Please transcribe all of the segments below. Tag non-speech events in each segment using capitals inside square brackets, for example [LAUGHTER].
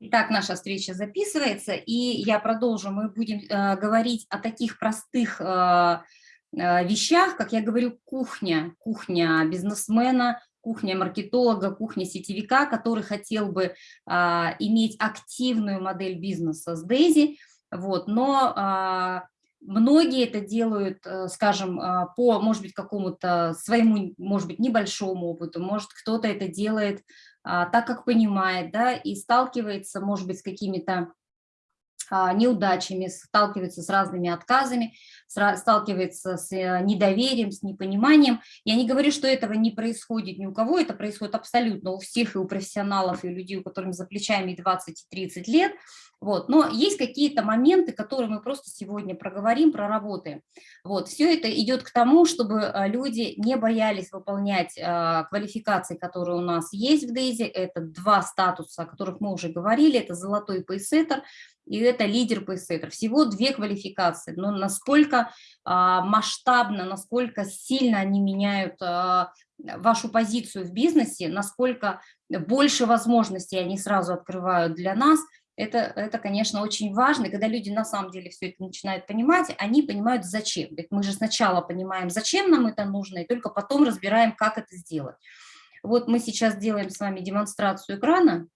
Итак, наша встреча записывается, и я продолжу. Мы будем э, говорить о таких простых э, э, вещах, как я говорю, кухня, кухня бизнесмена, кухня маркетолога, кухня сетевика, который хотел бы э, иметь активную модель бизнеса с Дейзи, вот, но э, многие это делают, э, скажем, э, по, может быть, какому-то своему, может быть, небольшому опыту, может, кто-то это делает а, так, как понимает, да, и сталкивается, может быть, с какими-то а, неудачами, сталкивается с разными отказами, сталкивается с э, недоверием, с непониманием. Я не говорю, что этого не происходит ни у кого, это происходит абсолютно у всех, и у профессионалов, и у людей, у которых за плечами 20 и 30 лет. Вот. Но есть какие-то моменты, которые мы просто сегодня проговорим, проработаем. Вот. Все это идет к тому, чтобы э, люди не боялись выполнять э, квалификации, которые у нас есть в Дейзи. Это два статуса, о которых мы уже говорили. Это золотой пейсеттер и это лидер пейсеттер. Всего две квалификации, но насколько а, масштабно, насколько сильно они меняют а, вашу позицию в бизнесе, насколько больше возможностей они сразу открывают для нас, это, это, конечно, очень важно. Когда люди на самом деле все это начинают понимать, они понимают, зачем. Ведь мы же сначала понимаем, зачем нам это нужно, и только потом разбираем, как это сделать. Вот мы сейчас делаем с вами демонстрацию экрана.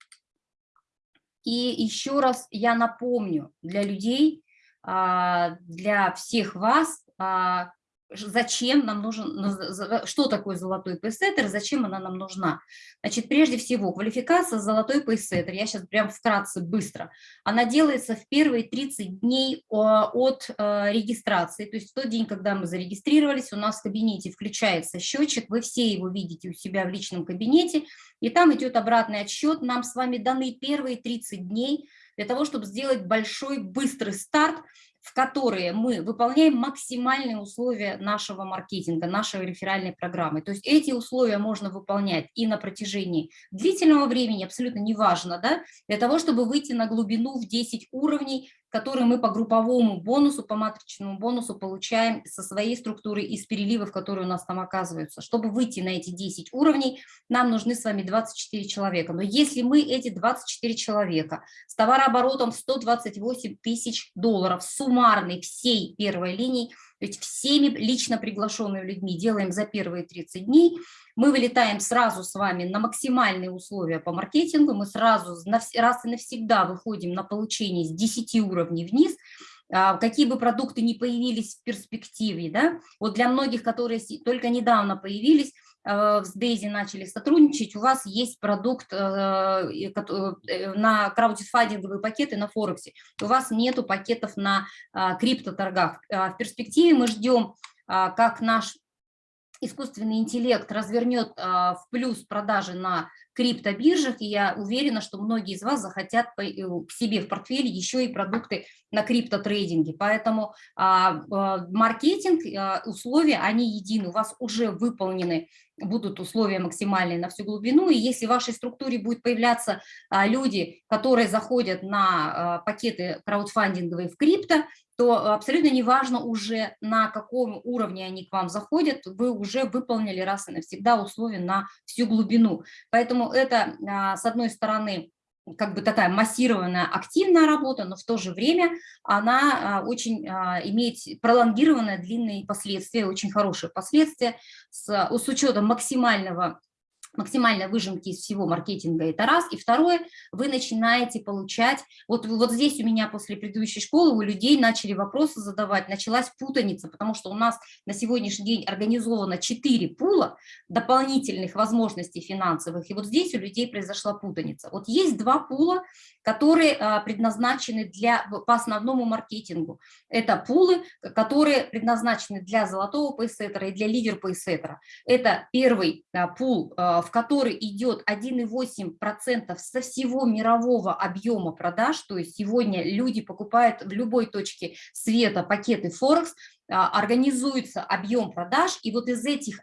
И еще раз я напомню для людей, а, для всех вас, а, зачем нам нужен, ну, что такое золотой пейсеттер, зачем она нам нужна. Значит, прежде всего, квалификация золотой пейсеттер, я сейчас прям вкратце быстро, она делается в первые 30 дней от э, регистрации, то есть в тот день, когда мы зарегистрировались, у нас в кабинете включается счетчик, вы все его видите у себя в личном кабинете, и там идет обратный отсчет, нам с вами даны первые 30 дней для того, чтобы сделать большой быстрый старт, в которые мы выполняем максимальные условия нашего маркетинга, нашей реферальной программы. То есть эти условия можно выполнять и на протяжении длительного времени, абсолютно неважно, да, для того, чтобы выйти на глубину в 10 уровней, которые мы по групповому бонусу, по матричному бонусу получаем со своей структуры из переливов, которые у нас там оказываются. Чтобы выйти на эти 10 уровней, нам нужны с вами 24 человека. Но если мы эти 24 человека с товарооборотом 128 тысяч долларов суммарной всей первой линии, есть всеми лично приглашенными людьми делаем за первые 30 дней, мы вылетаем сразу с вами на максимальные условия по маркетингу, мы сразу раз и навсегда выходим на получение с 10 уровней вниз, а, какие бы продукты ни появились в перспективе, да, вот для многих, которые только недавно появились, с Дейзи начали сотрудничать, у вас есть продукт э, э, на краудфандинговые пакеты на Форексе, у вас нету пакетов на а, криптоторгах. В перспективе мы ждем, как наш искусственный интеллект развернет а, в плюс продажи на криптобиржах, и я уверена, что многие из вас захотят э, к себе в портфеле еще и продукты на криптотрейдинге. Поэтому а, а, маркетинг, условия, они едины, у вас уже выполнены будут условия максимальные на всю глубину, и если в вашей структуре будут появляться люди, которые заходят на пакеты краудфандинговые в крипто, то абсолютно неважно уже, на каком уровне они к вам заходят, вы уже выполнили раз и навсегда условия на всю глубину. Поэтому это, а, с одной стороны, как бы такая массированная активная работа, но в то же время она а, очень а, имеет пролонгированные длинные последствия, очень хорошие последствия с, с учетом максимального максимальной выжимки из всего маркетинга, это раз. И второе, вы начинаете получать, вот, вот здесь у меня после предыдущей школы у людей начали вопросы задавать, началась путаница, потому что у нас на сегодняшний день организовано 4 пула дополнительных возможностей финансовых, и вот здесь у людей произошла путаница. Вот есть два пула, которые а, предназначены для, по основному маркетингу. Это пулы, которые предназначены для золотого пейсеттера и для лидер пейсеттера. Это первый а, пул, а, в который идет 1,8% со всего мирового объема продаж, то есть сегодня люди покупают в любой точке света пакеты Форекс, организуется объем продаж, и вот из этих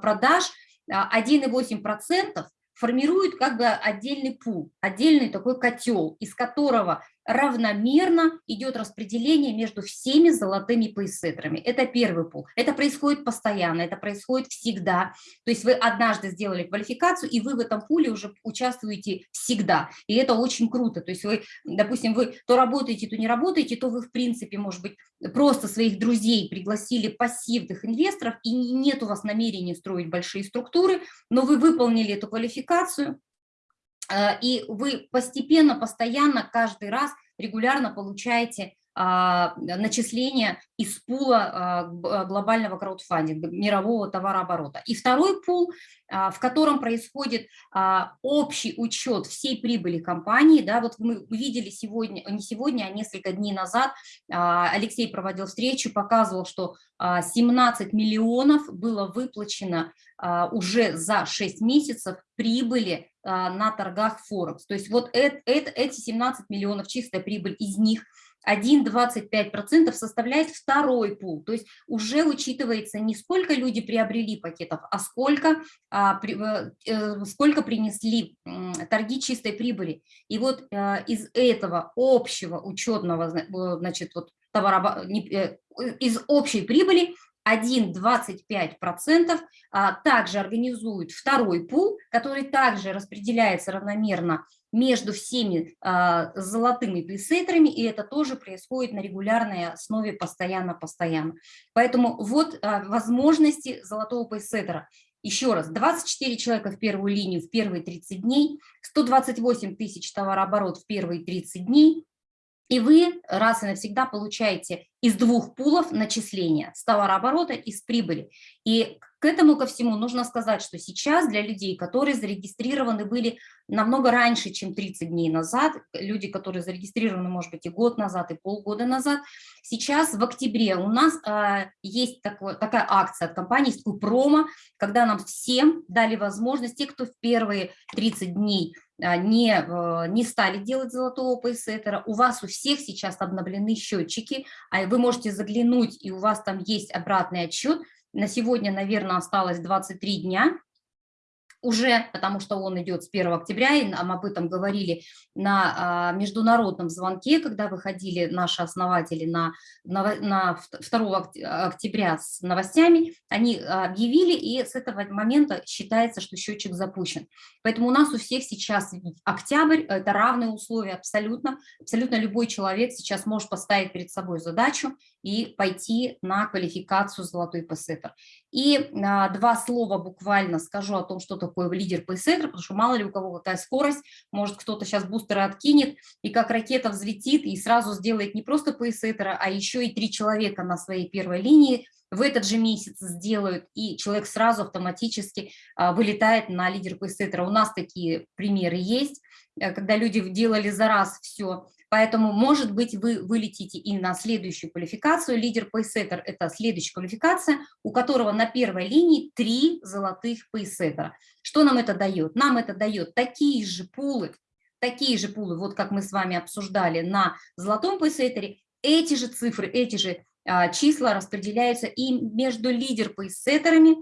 продаж 1,8% формирует как бы отдельный пул, отдельный такой котел, из которого равномерно идет распределение между всеми золотыми пейсеттерами. Это первый пул. Это происходит постоянно, это происходит всегда. То есть вы однажды сделали квалификацию, и вы в этом пуле уже участвуете всегда. И это очень круто. То есть вы, допустим, вы то работаете, то не работаете, то вы, в принципе, может быть, просто своих друзей пригласили пассивных инвесторов, и нет у вас намерения строить большие структуры, но вы выполнили эту квалификацию, и вы постепенно, постоянно, каждый раз регулярно получаете а, начисления из пула а, глобального краудфандинга, мирового товарооборота. И второй пул, а, в котором происходит общий учет всей прибыли компании. Да, вот мы видели сегодня, не сегодня, а несколько дней назад, Алексей проводил встречу, показывал, что 17 миллионов было выплачено уже за 6 месяцев прибыли на торгах Форекс. То есть вот это, эти 17 миллионов чистая прибыль, из них 1,25% составляет второй пул, то есть уже учитывается не сколько люди приобрели пакетов, а сколько, а, при, э, сколько принесли э, торги чистой прибыли. И вот э, из этого общего учетного, значит, вот товара, э, из общей прибыли 1,25% а, также организует второй пул, который также распределяется равномерно между всеми а, золотыми пейсеттерами, и это тоже происходит на регулярной основе постоянно-постоянно. Поэтому вот а, возможности золотого пейсеттера. Еще раз, 24 человека в первую линию в первые 30 дней, 128 тысяч товарооборот в первые 30 дней, и вы раз и навсегда получаете из двух пулов начисления с товарооборота и с прибыли. И к этому ко всему нужно сказать, что сейчас для людей, которые зарегистрированы были намного раньше, чем 30 дней назад, люди, которые зарегистрированы, может быть, и год назад, и полгода назад, сейчас в октябре у нас э, есть такое, такая акция от компании промо, когда нам всем дали возможность, те, кто в первые 30 дней не, э, не стали делать золотого пейсеттера, у вас у всех сейчас обновлены счетчики, а вы можете заглянуть, и у вас там есть обратный отчет. На сегодня, наверное, осталось 23 дня, уже, потому что он идет с 1 октября, и нам об этом говорили на а, международном звонке, когда выходили наши основатели на, на, на 2 октября с новостями, они объявили, и с этого момента считается, что счетчик запущен. Поэтому у нас у всех сейчас октябрь, это равные условия абсолютно, абсолютно любой человек сейчас может поставить перед собой задачу и пойти на квалификацию золотой пассетер. И а, два слова буквально скажу о том, что такое лидер пейсеттер, потому что мало ли у кого какая скорость, может кто-то сейчас бустеры откинет, и как ракета взлетит и сразу сделает не просто пейсеттера, а еще и три человека на своей первой линии в этот же месяц сделают, и человек сразу автоматически а, вылетает на лидер пейсеттера. У нас такие примеры есть, э, когда люди делали за раз все, Поэтому, может быть, вы вылетите и на следующую квалификацию. Лидер пейсеттер – это следующая квалификация, у которого на первой линии три золотых пейсеттера. Что нам это дает? Нам это дает такие же пулы, такие же пулы, вот как мы с вами обсуждали на золотом пейсеттере, эти же цифры, эти же а, числа распределяются и между лидер пейсеттерами,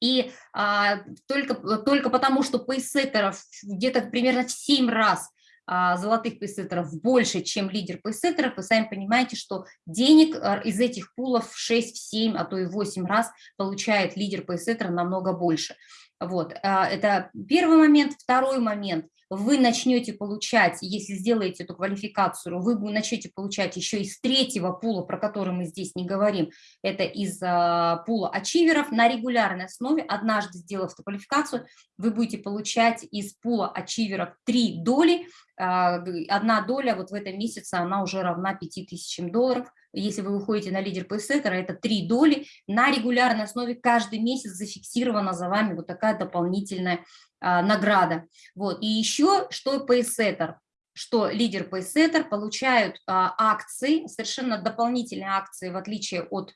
и а, только, только потому, что пейсеттеров где-то примерно в 7 раз золотых пейсеттеров больше, чем лидер пейсеттеров, вы сами понимаете, что денег а, из этих пулов в 6, в 7, а то и 8 раз получает лидер пейсеттера намного больше. Вот, а, это первый момент. Второй момент вы начнете получать, если сделаете эту квалификацию, вы начнете получать еще из третьего пула, про который мы здесь не говорим, это из а, пула ачиверов на регулярной основе, однажды сделав эту квалификацию, вы будете получать из пула ачиверов три доли, а, одна доля вот в этом месяце, она уже равна 5000 долларов, если вы выходите на лидер пейсеттера, это три доли, на регулярной основе каждый месяц зафиксирована за вами вот такая дополнительная а, награда. Вот. И еще, что пейсеттер, что лидер пейсеттер получают а, акции, совершенно дополнительные акции, в отличие от а,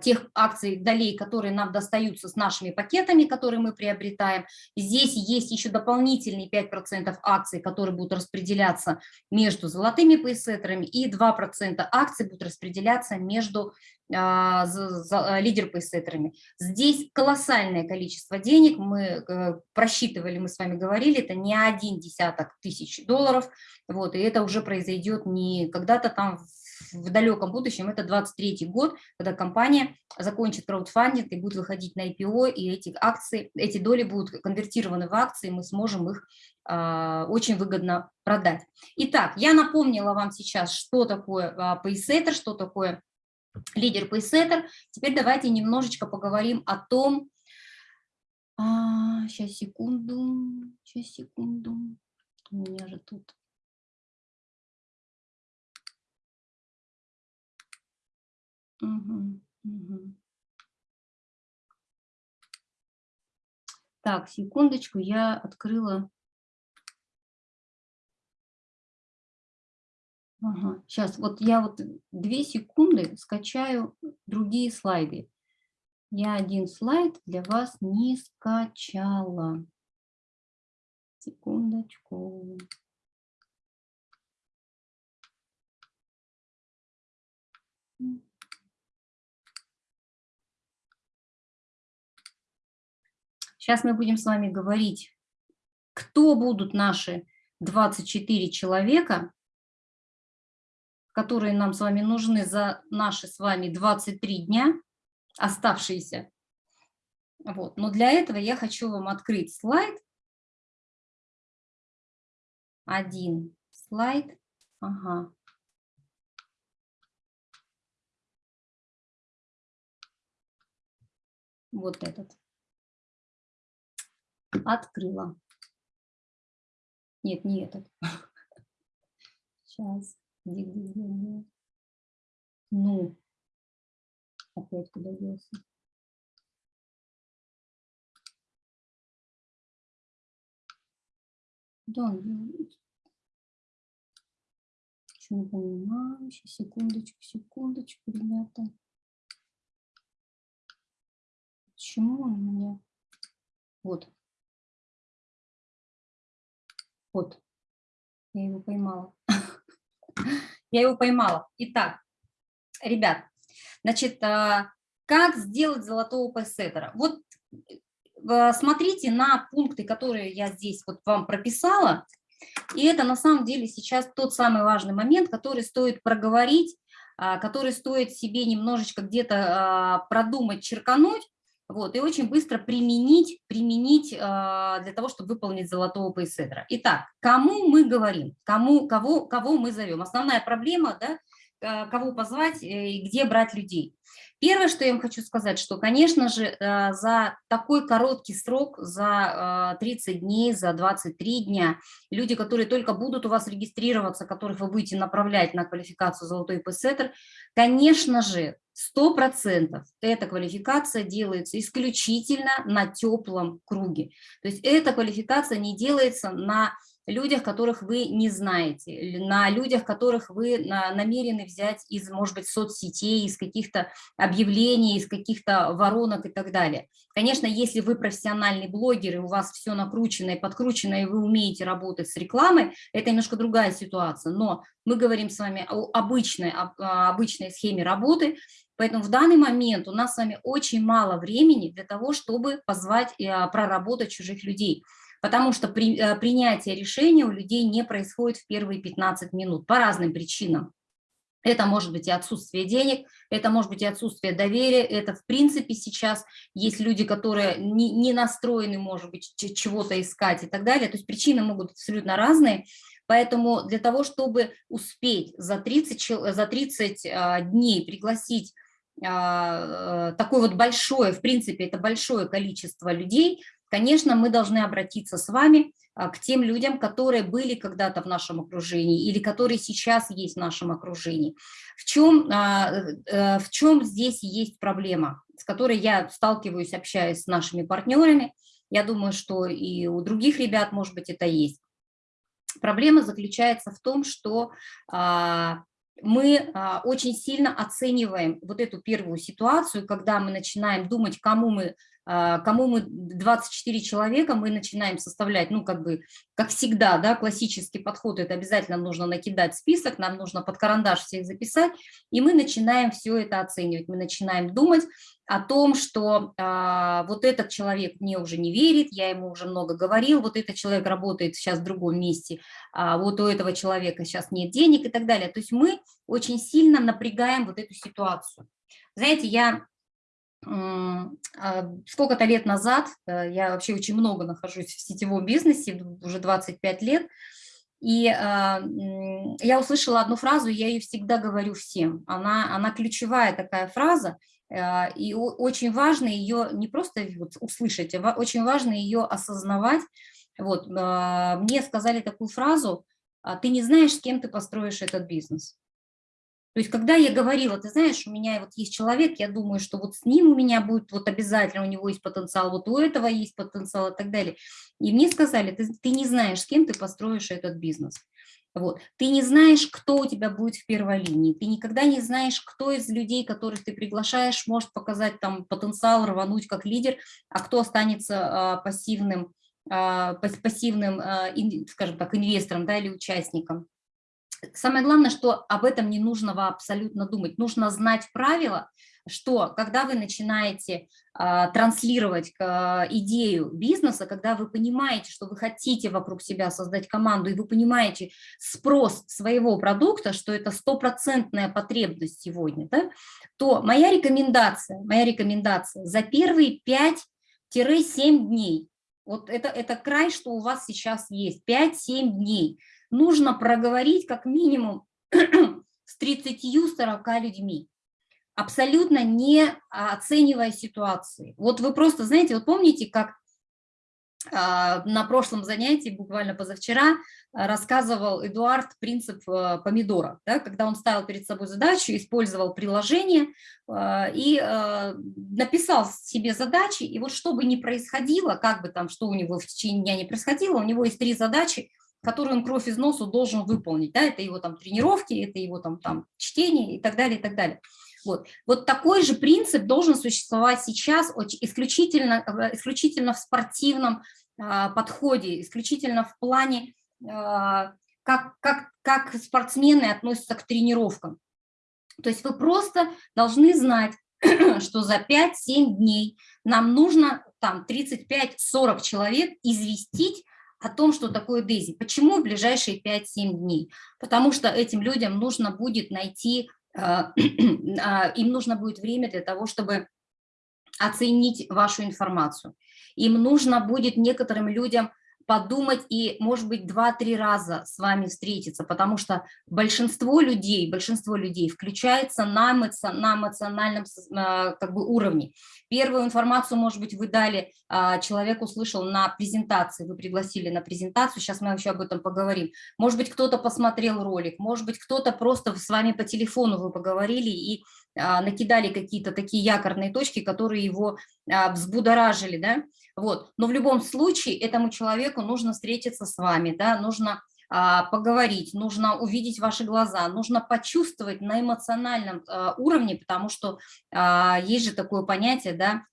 тех акций долей, которые нам достаются с нашими пакетами, которые мы приобретаем. Здесь есть еще дополнительные 5% акций, которые будут распределяться между золотыми пейсеттерами, и 2% акций будут распределяться между а, а, лидер пейсеттерами. Здесь колоссальное количество денег, мы э, просчитывали, мы с вами говорили, это не один десяток тысяч долларов, вот, и это уже произойдет не когда-то там в далеком будущем, это 23 год, когда компания закончит краудфандинг и будет выходить на IPO, и эти акции, эти доли будут конвертированы в акции, мы сможем их э, очень выгодно продать. Итак, я напомнила вам сейчас, что такое э, пейсеттер, что такое лидер пейсеттер. Теперь давайте немножечко поговорим о том, а, сейчас секунду, сейчас секунду, у меня же тут Угу. Так, секундочку, я открыла. Ага, сейчас, вот я вот две секунды скачаю другие слайды. Я один слайд для вас не скачала. Секундочку. Сейчас мы будем с вами говорить, кто будут наши 24 человека, которые нам с вами нужны за наши с вами 23 дня, оставшиеся. Вот. Но для этого я хочу вам открыть слайд. Один слайд. Ага. Вот этот открыла. Нет, не этот. [LAUGHS] Сейчас. Где, где, где, где? Ну, опять куда делся? Да, не понимаю? Сейчас, секундочку, секундочку, ребята. Почему у меня? Вот. Вот, я его поймала. [LAUGHS] Я его поймала. Итак, ребят, значит, а, как сделать золотого пейсеттера? Вот э, смотрите на пункты, которые я здесь вот вам прописала, и это на самом деле сейчас тот самый важный момент, который стоит проговорить, а, который стоит себе немножечко где-то а, продумать, черкануть, вот, и очень быстро применить, применить э, для того, чтобы выполнить золотого пейседра. Итак, кому мы говорим, кому, кого, кого мы зовем? Основная проблема, да, э, кого позвать э, и где брать людей. Первое, что я вам хочу сказать, что, конечно же, э, за такой короткий срок, за 30 дней, за 23 дня, люди, которые только будут у вас регистрироваться, которых вы будете направлять на квалификацию «Золотой пейсеттер», конечно же, Сто процентов эта квалификация делается исключительно на теплом круге. То есть эта квалификация не делается на людях, которых вы не знаете, на людях, которых вы намерены взять из, может быть, соцсетей, из каких-то объявлений, из каких-то воронок и так далее. Конечно, если вы профессиональный блогер, и у вас все накручено и подкручено, и вы умеете работать с рекламой, это немножко другая ситуация. Но мы говорим с вами о обычной, о обычной схеме работы, Поэтому в данный момент у нас с вами очень мало времени для того, чтобы позвать и а, проработать чужих людей. Потому что при, а, принятие решения у людей не происходит в первые 15 минут по разным причинам. Это может быть и отсутствие денег, это может быть и отсутствие доверия, это в принципе сейчас есть люди, которые не, не настроены, может быть, чего-то искать и так далее. То есть причины могут быть абсолютно разные. Поэтому для того, чтобы успеть за 30, за 30 а, дней пригласить э, такое вот большое, в принципе, это большое количество людей, конечно, мы должны обратиться с вами а, к тем людям, которые были когда-то в нашем окружении или которые сейчас есть в нашем окружении. В чем, а, э, в чем здесь есть проблема, с которой я сталкиваюсь, общаясь с нашими партнерами, я думаю, что и у других ребят, может быть, это есть. Проблема заключается в том, что мы а, очень сильно оцениваем вот эту первую ситуацию, когда мы начинаем думать, кому мы, кому мы 24 человека, мы начинаем составлять, ну, как бы, как всегда, да, классический подход, это обязательно нужно накидать список, нам нужно под карандаш всех записать, и мы начинаем все это оценивать, мы начинаем думать, о том, что а, вот этот человек мне уже не верит, я ему уже много говорил, вот этот человек работает сейчас в другом месте, а вот у этого человека сейчас нет денег и так далее. То есть мы очень сильно напрягаем вот эту ситуацию. Знаете, я а, сколько-то лет назад, э, я вообще очень много нахожусь в сетевом бизнесе, уже 25 лет, и а, я услышала одну фразу, я ее всегда говорю всем, она, она ключевая такая фраза – а, и очень важно ее не просто услышать, а очень важно ее осознавать. Вот, а, мне сказали такую фразу, «А ты не знаешь, с кем ты построишь этот бизнес. То есть, когда я говорила, ты знаешь, у меня вот есть человек, я думаю, что вот с ним у меня будет вот обязательно, у него есть потенциал, вот у этого есть потенциал и так далее. И мне сказали, ты, ты не знаешь, с кем ты построишь этот бизнес. Вот. Ты не знаешь, кто у тебя будет в первой линии, ты никогда не знаешь, кто из людей, которых ты приглашаешь, может показать там потенциал, рвануть как лидер, а кто останется а, пассивным, а, пассивным, а, ин, скажем так, инвестором да, или участником. Самое главное, что об этом не нужно абсолютно думать, нужно знать правила, что когда вы начинаете а, транслировать а, идею бизнеса, когда вы понимаете, что вы хотите вокруг себя создать команду, и вы понимаете спрос своего продукта, что это стопроцентная потребность сегодня, да, то моя рекомендация, моя рекомендация за первые 5-7 дней, вот это, это край, что у вас сейчас есть, 5-7 дней, нужно проговорить как минимум [CLEARS THROAT] с 30-40 людьми. Абсолютно не оценивая ситуации. Вот вы просто, знаете, вот помните, как на прошлом занятии, буквально позавчера, рассказывал Эдуард принцип э, помидора, да, когда он ставил перед собой задачу, использовал приложение и написал себе задачи, и вот что бы ни происходило, как бы там, что у него в течение дня не происходило, у него есть три задачи, которые он кровь из носу должен выполнить, да, это его там тренировки, это его там, там чтение и так далее, и так далее. Вот. вот такой же принцип должен существовать сейчас исключительно, исключительно в спортивном а, подходе, исключительно в плане, а, как, как, как спортсмены относятся к тренировкам. То есть вы просто должны знать, [CLEARS THROAT] что за 5-7 дней нам нужно там 35-40 человек известить о том, что такое Дейзи. Почему в ближайшие 5-7 дней? Потому что этим людям нужно будет найти [CLEARS THROAT] им нужно будет время для того, чтобы оценить вашу информацию. Им нужно будет некоторым людям подумать и, может быть, два-три раза с вами встретиться, потому что большинство людей, большинство людей включается на, эмоци... на эмоциональном а, как бы, уровне. Первую информацию, может быть, вы дали, а, человек услышал на презентации, вы пригласили на презентацию, сейчас мы еще об этом поговорим. Может быть, кто-то посмотрел ролик, может быть, кто-то просто с вами по телефону вы поговорили и накидали какие-то такие якорные точки, которые его взбудоражили, да, вот. Но в любом случае этому человеку нужно встретиться с вами, да, нужно а, поговорить, нужно увидеть ваши глаза, нужно почувствовать на эмоциональном а, уровне, потому что а, есть же такое понятие, да,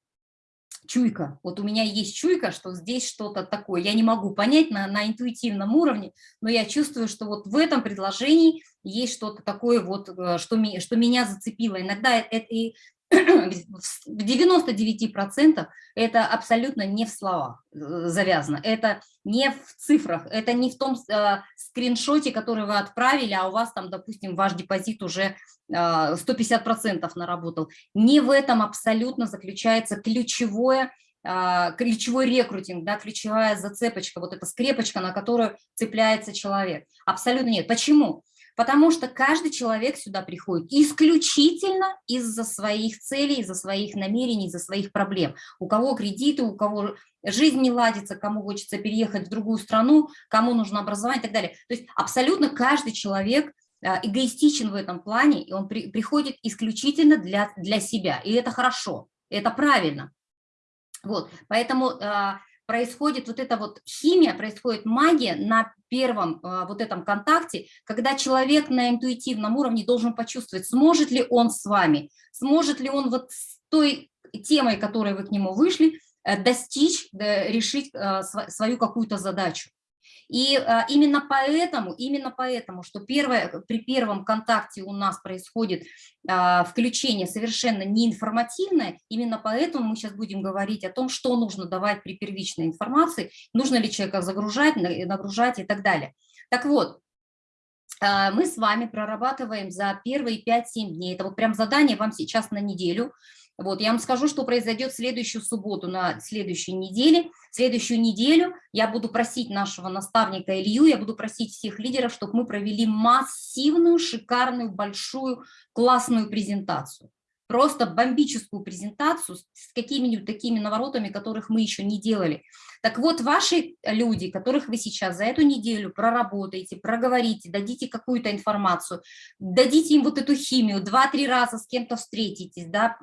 чуйка. Вот у меня есть чуйка, что здесь что-то такое. Я не могу понять на, на интуитивном уровне, но я чувствую, что вот в этом предложении есть что-то такое, вот, э, что, что меня зацепило. Иногда это, это, [CLEARS THROAT] в 99% это абсолютно не в словах э, завязано, это не в цифрах, это не в том э, скриншоте, который вы отправили, а у вас там, допустим, ваш депозит уже э, 150% наработал. Не в этом абсолютно заключается ключевое э, ключевой рекрутинг, да, ключевая зацепочка, вот эта скрепочка, на которую цепляется человек. Абсолютно нет. Почему? Потому что каждый человек сюда приходит исключительно из-за своих целей, из-за своих намерений, из-за своих проблем. У кого кредиты, у кого жизнь не ладится, кому хочется переехать в другую страну, кому нужно образование и так далее. То есть абсолютно каждый человек а, эгоистичен в этом плане, и он при, приходит исключительно для, для себя. И это хорошо, это правильно. Вот, поэтому а, происходит вот эта вот химия, происходит магия на первом а, вот этом контакте, когда человек на интуитивном уровне должен почувствовать, сможет ли он с вами, сможет ли он вот с той темой, которой вы к нему вышли, э, достичь, решить а, свою какую-то задачу. И а, именно поэтому, именно поэтому, что первое, при первом контакте у нас происходит а, включение совершенно неинформативное, именно поэтому мы сейчас будем говорить о том, что нужно давать при первичной информации, нужно ли человека загружать, нагружать и так далее. Так вот, а, мы с вами прорабатываем за первые 5-7 дней, это вот прям задание вам сейчас на неделю, вот, я вам скажу, что произойдет следующую субботу на следующей неделе. Следующую неделю я буду просить нашего наставника Илью, я буду просить всех лидеров, чтобы мы провели массивную, шикарную, большую, классную презентацию просто бомбическую презентацию с какими-нибудь такими наворотами, которых мы еще не делали. Так вот, ваши люди, которых вы сейчас за эту неделю проработаете, проговорите, дадите какую-то информацию, дадите им вот эту химию, два-три раза с кем-то встретитесь, да,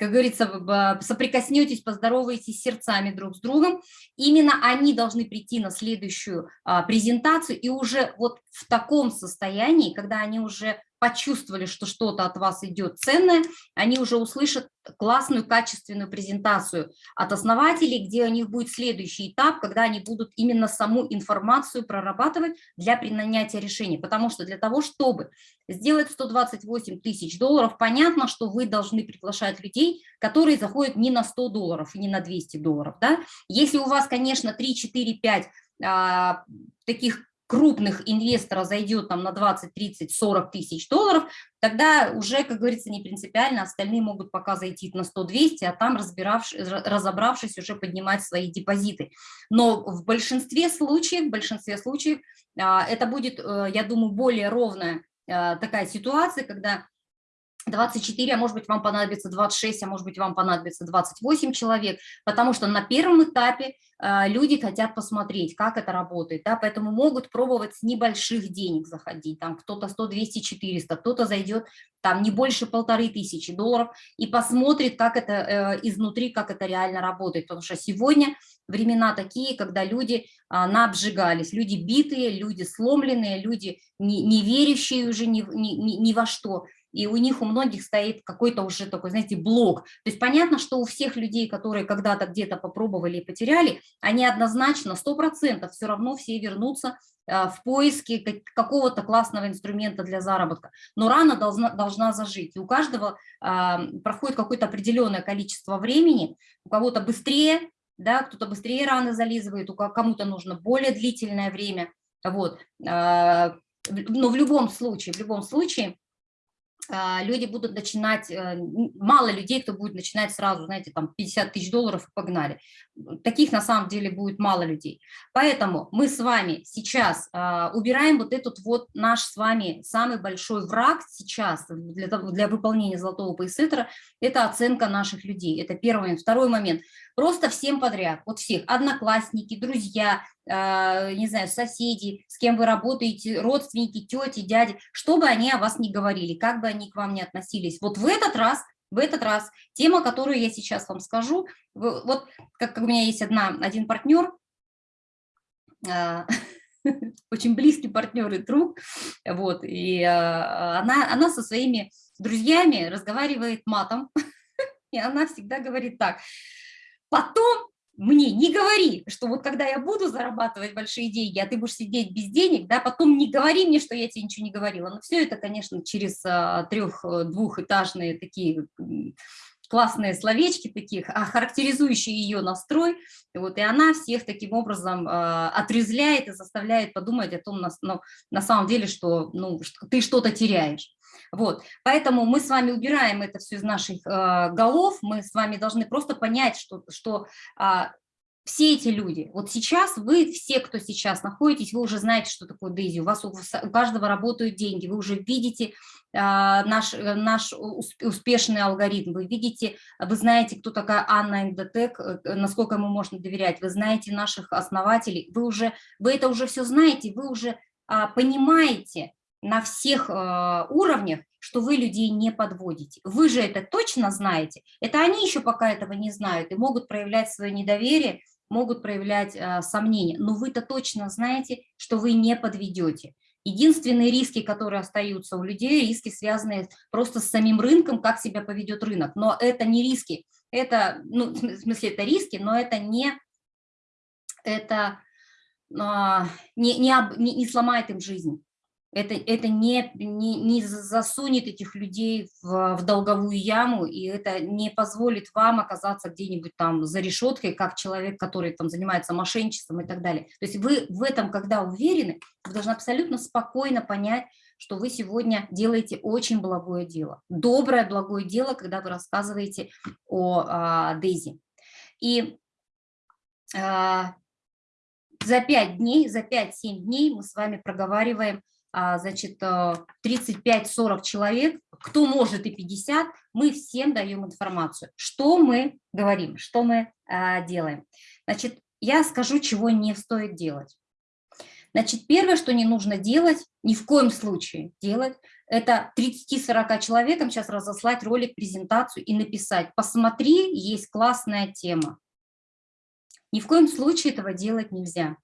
как говорится, соприкоснетесь, поздороваетесь сердцами друг с другом, именно они должны прийти на следующую а, презентацию и уже вот в таком состоянии, когда они уже почувствовали, что что-то от вас идет ценное, они уже услышат классную, качественную презентацию от основателей, где у них будет следующий этап, когда они будут именно саму информацию прорабатывать для принятия решений. Потому что для того, чтобы сделать 128 тысяч долларов, понятно, что вы должны приглашать людей, которые заходят не на 100 долларов и не на 200 долларов. Да? Если у вас, конечно, 3, 4, 5 а, таких крупных инвесторов зайдет там на 20, 30, 40 тысяч долларов, тогда уже, как говорится, не принципиально, остальные могут пока зайти на 100-200, а там, разобравшись, уже поднимать свои депозиты. Но в большинстве случаев, в большинстве случаев а, это будет, э, я думаю, более ровная а, такая ситуация, когда 24, а может быть вам понадобится 26, а может быть вам понадобится 28 человек, потому что на первом этапе э, люди хотят посмотреть, как это работает, да, поэтому могут пробовать с небольших денег заходить, там кто-то 100, 200, 400, кто-то зайдет там не больше полторы тысячи долларов и посмотрит, как это э, изнутри, как это реально работает, потому что сегодня времена такие, когда люди э, наобжигались, люди битые, люди сломленные, люди не, не верящие уже ни, ни, ни, ни во что, и у них у многих стоит какой-то уже такой, знаете, блок. То есть понятно, что у всех людей, которые когда-то где-то попробовали и потеряли, они однозначно, 100% все равно все вернутся а, в поиске какого-то классного инструмента для заработка. Но рана должна, должна зажить. И у каждого а, проходит какое-то определенное количество времени, у кого-то быстрее, да, кто-то быстрее раны зализывает, у кому-то нужно более длительное время. Вот. А, но в любом случае, в любом случае, люди будут начинать, э, мало людей, кто будет начинать сразу, знаете, там 50 тысяч долларов и погнали. Таких на самом деле будет мало людей. Поэтому мы с вами сейчас а, убираем вот этот вот наш с вами самый большой враг сейчас для, для выполнения золотого поясетра, это оценка наших людей. Это первый момент. Второй момент. Просто всем подряд, вот всех, одноклассники, друзья, э, не знаю, соседи, с кем вы работаете, родственники, тети, дяди, что бы они о вас не говорили, как бы они к вам не относились. Вот в этот раз в этот раз тема, которую я сейчас вам скажу, вот как, как у меня есть одна, один партнер, э, [LAUGHS] очень близкий партнер и друг, вот, и э, она, она со своими друзьями разговаривает матом, [LAUGHS] и она всегда говорит так, Потом мне не говори, что вот когда я буду зарабатывать большие деньги, а ты будешь сидеть без денег, да, потом не говори мне, что я тебе ничего не говорила. Но все это, конечно, через а, трех-двухэтажные такие классные словечки таких, а характеризующие ее настрой, вот, и она всех таким образом э, отрезляет и заставляет подумать о том, на, ну, на самом деле, что, ну, ты что-то теряешь. Вот, поэтому мы с вами убираем это все из наших э, голов, мы с вами должны просто понять, что, что э, все эти люди, вот сейчас вы, все, кто сейчас находитесь, вы уже знаете, что такое Дейзи, у вас у, у каждого работают деньги, вы уже видите э, наш, наш успешный алгоритм, вы видите, вы знаете, кто такая Анна Эндотек, э, насколько ему можно доверять, вы знаете наших основателей, вы уже, вы это уже все знаете, вы уже а, понимаете, на всех э, уровнях, что вы людей не подводите. Вы же это точно знаете. Это они еще пока этого не знают и могут проявлять свое недоверие могут проявлять э, сомнения. Но вы-то точно знаете, что вы не подведете. Единственные риски, которые остаются у людей, риски, связанные просто с самим рынком, как себя поведет рынок. Но это не риски, это, ну, в смысле, это риски, но это не, это, а, не, не, не, не сломает им жизнь это, это не, не, не засунет этих людей в, в долговую яму, и это не позволит вам оказаться где-нибудь там за решеткой, как человек, который там занимается мошенничеством и так далее. То есть вы в этом, когда уверены, вы должны абсолютно спокойно понять, что вы сегодня делаете очень благое дело. Доброе, благое дело, когда вы рассказываете о а, Дейзи. И а, за 5 дней, за 5-7 дней мы с вами проговариваем значит, 35-40 э, человек, кто может и 50, мы всем даем информацию. Что мы говорим, что мы а, делаем. Значит, я скажу, чего не стоит делать. Значит, первое, что не нужно делать, ни в коем случае делать, это 30-40 человекам сейчас разослать ролик, презентацию и написать, посмотри, есть классная тема. Ни в коем случае этого делать нельзя.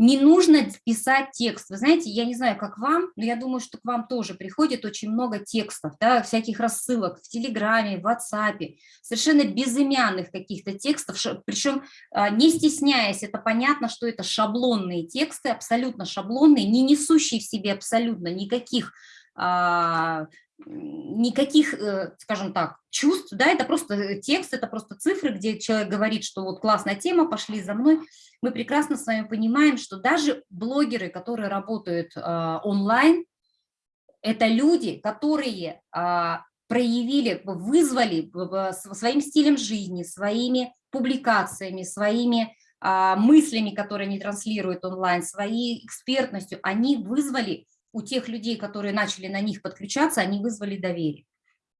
Не нужно писать текст. Вы знаете, я не знаю, как вам, но я думаю, что к вам тоже приходит очень много текстов, да, всяких рассылок в Телеграме, в WhatsApp, совершенно безымянных каких-то текстов, причем а, не стесняясь, это понятно, что это шаблонные тексты, абсолютно шаблонные, не несущие в себе абсолютно никаких а, никаких, э, скажем так, чувств, да, это просто текст, это просто цифры, где человек говорит, что вот классная тема, пошли за мной, мы прекрасно с вами понимаем, что даже блогеры, которые работают э, онлайн, это люди, которые э, проявили, вызвали своим стилем жизни, своими публикациями, своими э, мыслями, которые они транслируют онлайн, своей экспертностью, они вызвали у тех людей, которые начали на них подключаться, они вызвали доверие.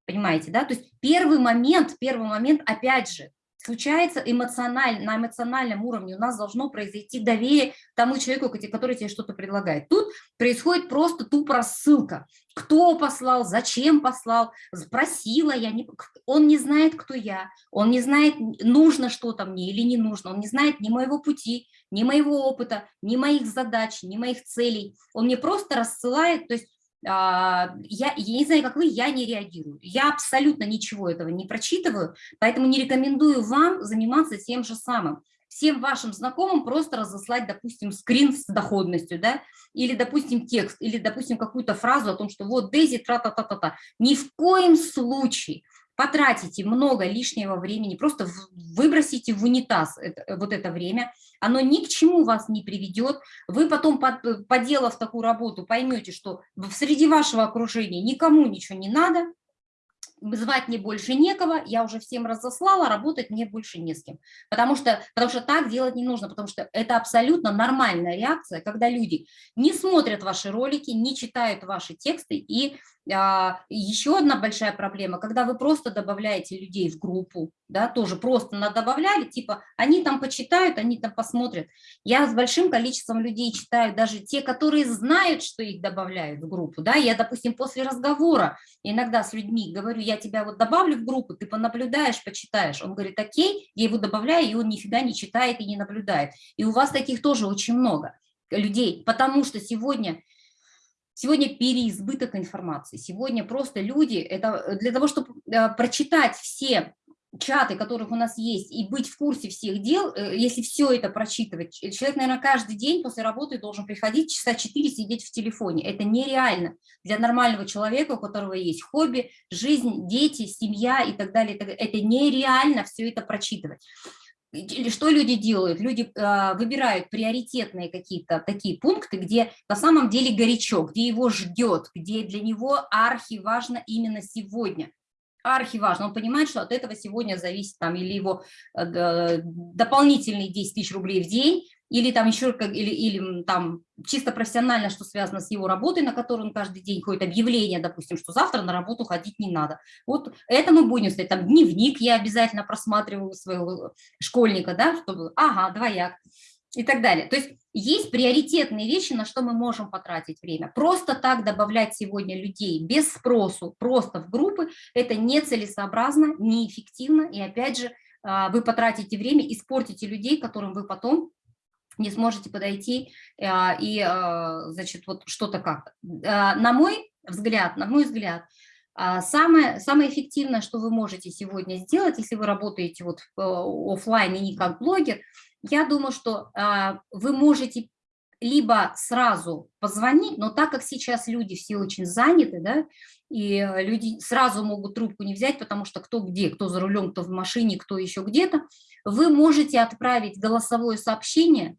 Понимаете, да? То есть первый момент, первый момент, опять же, случается эмоционально, на эмоциональном уровне у нас должно произойти доверие тому человеку, который тебе что-то предлагает. Тут происходит просто тупо рассылка. Кто послал, зачем послал, спросила я, не, он не знает, кто я, он не знает, нужно что-то мне или не нужно, он не знает ни моего пути, ни моего опыта, ни моих задач, ни моих целей. Он мне просто рассылает, то есть я, я не знаю, как вы, я не реагирую. Я абсолютно ничего этого не прочитываю, поэтому не рекомендую вам заниматься тем же самым. Всем вашим знакомым просто разослать, допустим, скрин с доходностью, да, или, допустим, текст, или, допустим, какую-то фразу о том, что вот Дейзи, тра-та-та-та-та. Ни в коем случае потратите много лишнего времени, просто выбросите в унитаз это, вот это время, оно ни к чему вас не приведет, вы потом, под, поделав такую работу, поймете, что среди вашего окружения никому ничего не надо, звать мне больше некого, я уже всем разослала, работать мне больше не с кем. Потому что, потому что так делать не нужно, потому что это абсолютно нормальная реакция, когда люди не смотрят ваши ролики, не читают ваши тексты и а, еще одна большая проблема, когда вы просто добавляете людей в группу, да, тоже просто добавляли, типа, они там почитают, они там посмотрят. Я с большим количеством людей читаю, даже те, которые знают, что их добавляют в группу, да, я, допустим, после разговора иногда с людьми говорю, я тебя вот добавлю в группу, ты понаблюдаешь, почитаешь. Он говорит, окей, я его добавляю, и он нифига не читает и не наблюдает. И у вас таких тоже очень много людей, потому что сегодня Сегодня переизбыток информации. Сегодня просто люди, это для того, чтобы э, прочитать все чаты, которых у нас есть, и быть в курсе всех дел, э, если все это прочитывать, человек, наверное, каждый день после работы должен приходить часа 4 сидеть в телефоне. Это нереально для нормального человека, у которого есть хобби, жизнь, дети, семья и так далее. Это нереально все это прочитывать что люди делают? Люди э, выбирают приоритетные какие-то такие пункты, где на самом деле горячо, где его ждет, где для него архи важно именно сегодня. Архи важно, он понимает, что от этого сегодня зависит там или его э, дополнительные 10 тысяч рублей в день, или там еще или, или там чисто профессионально, что связано с его работой, на которую он каждый день ходит, объявление, допустим, что завтра на работу ходить не надо. Вот это мы будем сказать, там дневник я обязательно просматриваю своего школьника, да, чтобы, ага, двояк и так далее. То есть есть приоритетные вещи, на что мы можем потратить время. Просто так добавлять сегодня людей без спросу, просто в группы, это нецелесообразно, неэффективно и, опять же, а, вы потратите время, испортите людей, которым вы потом не сможете подойти а, и, а, значит, вот что-то как. На мой взгляд, на мой взгляд, Самое, самое эффективное, что вы можете сегодня сделать, если вы работаете вот офлайн и не как блогер, я думаю, что вы можете либо сразу позвонить, но так как сейчас люди все очень заняты, да, и э, люди сразу могут трубку не взять, потому что кто где, кто за рулем, кто в машине, кто еще где-то, вы можете отправить голосовое сообщение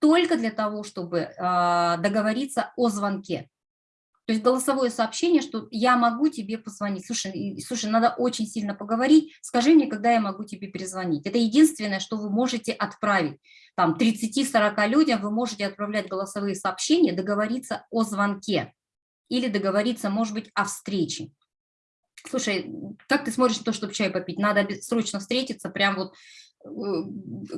только для того, чтобы э, договориться о звонке. То есть голосовое сообщение, что я могу тебе позвонить. Слушай, слушай, надо очень сильно поговорить, скажи мне, когда я могу тебе перезвонить. Это единственное, что вы можете отправить. Там 30-40 людям вы можете отправлять голосовые сообщения, договориться о звонке или договориться, может быть, о встрече. Слушай, как ты смотришь на то, чтобы чай попить? Надо срочно встретиться, прям вот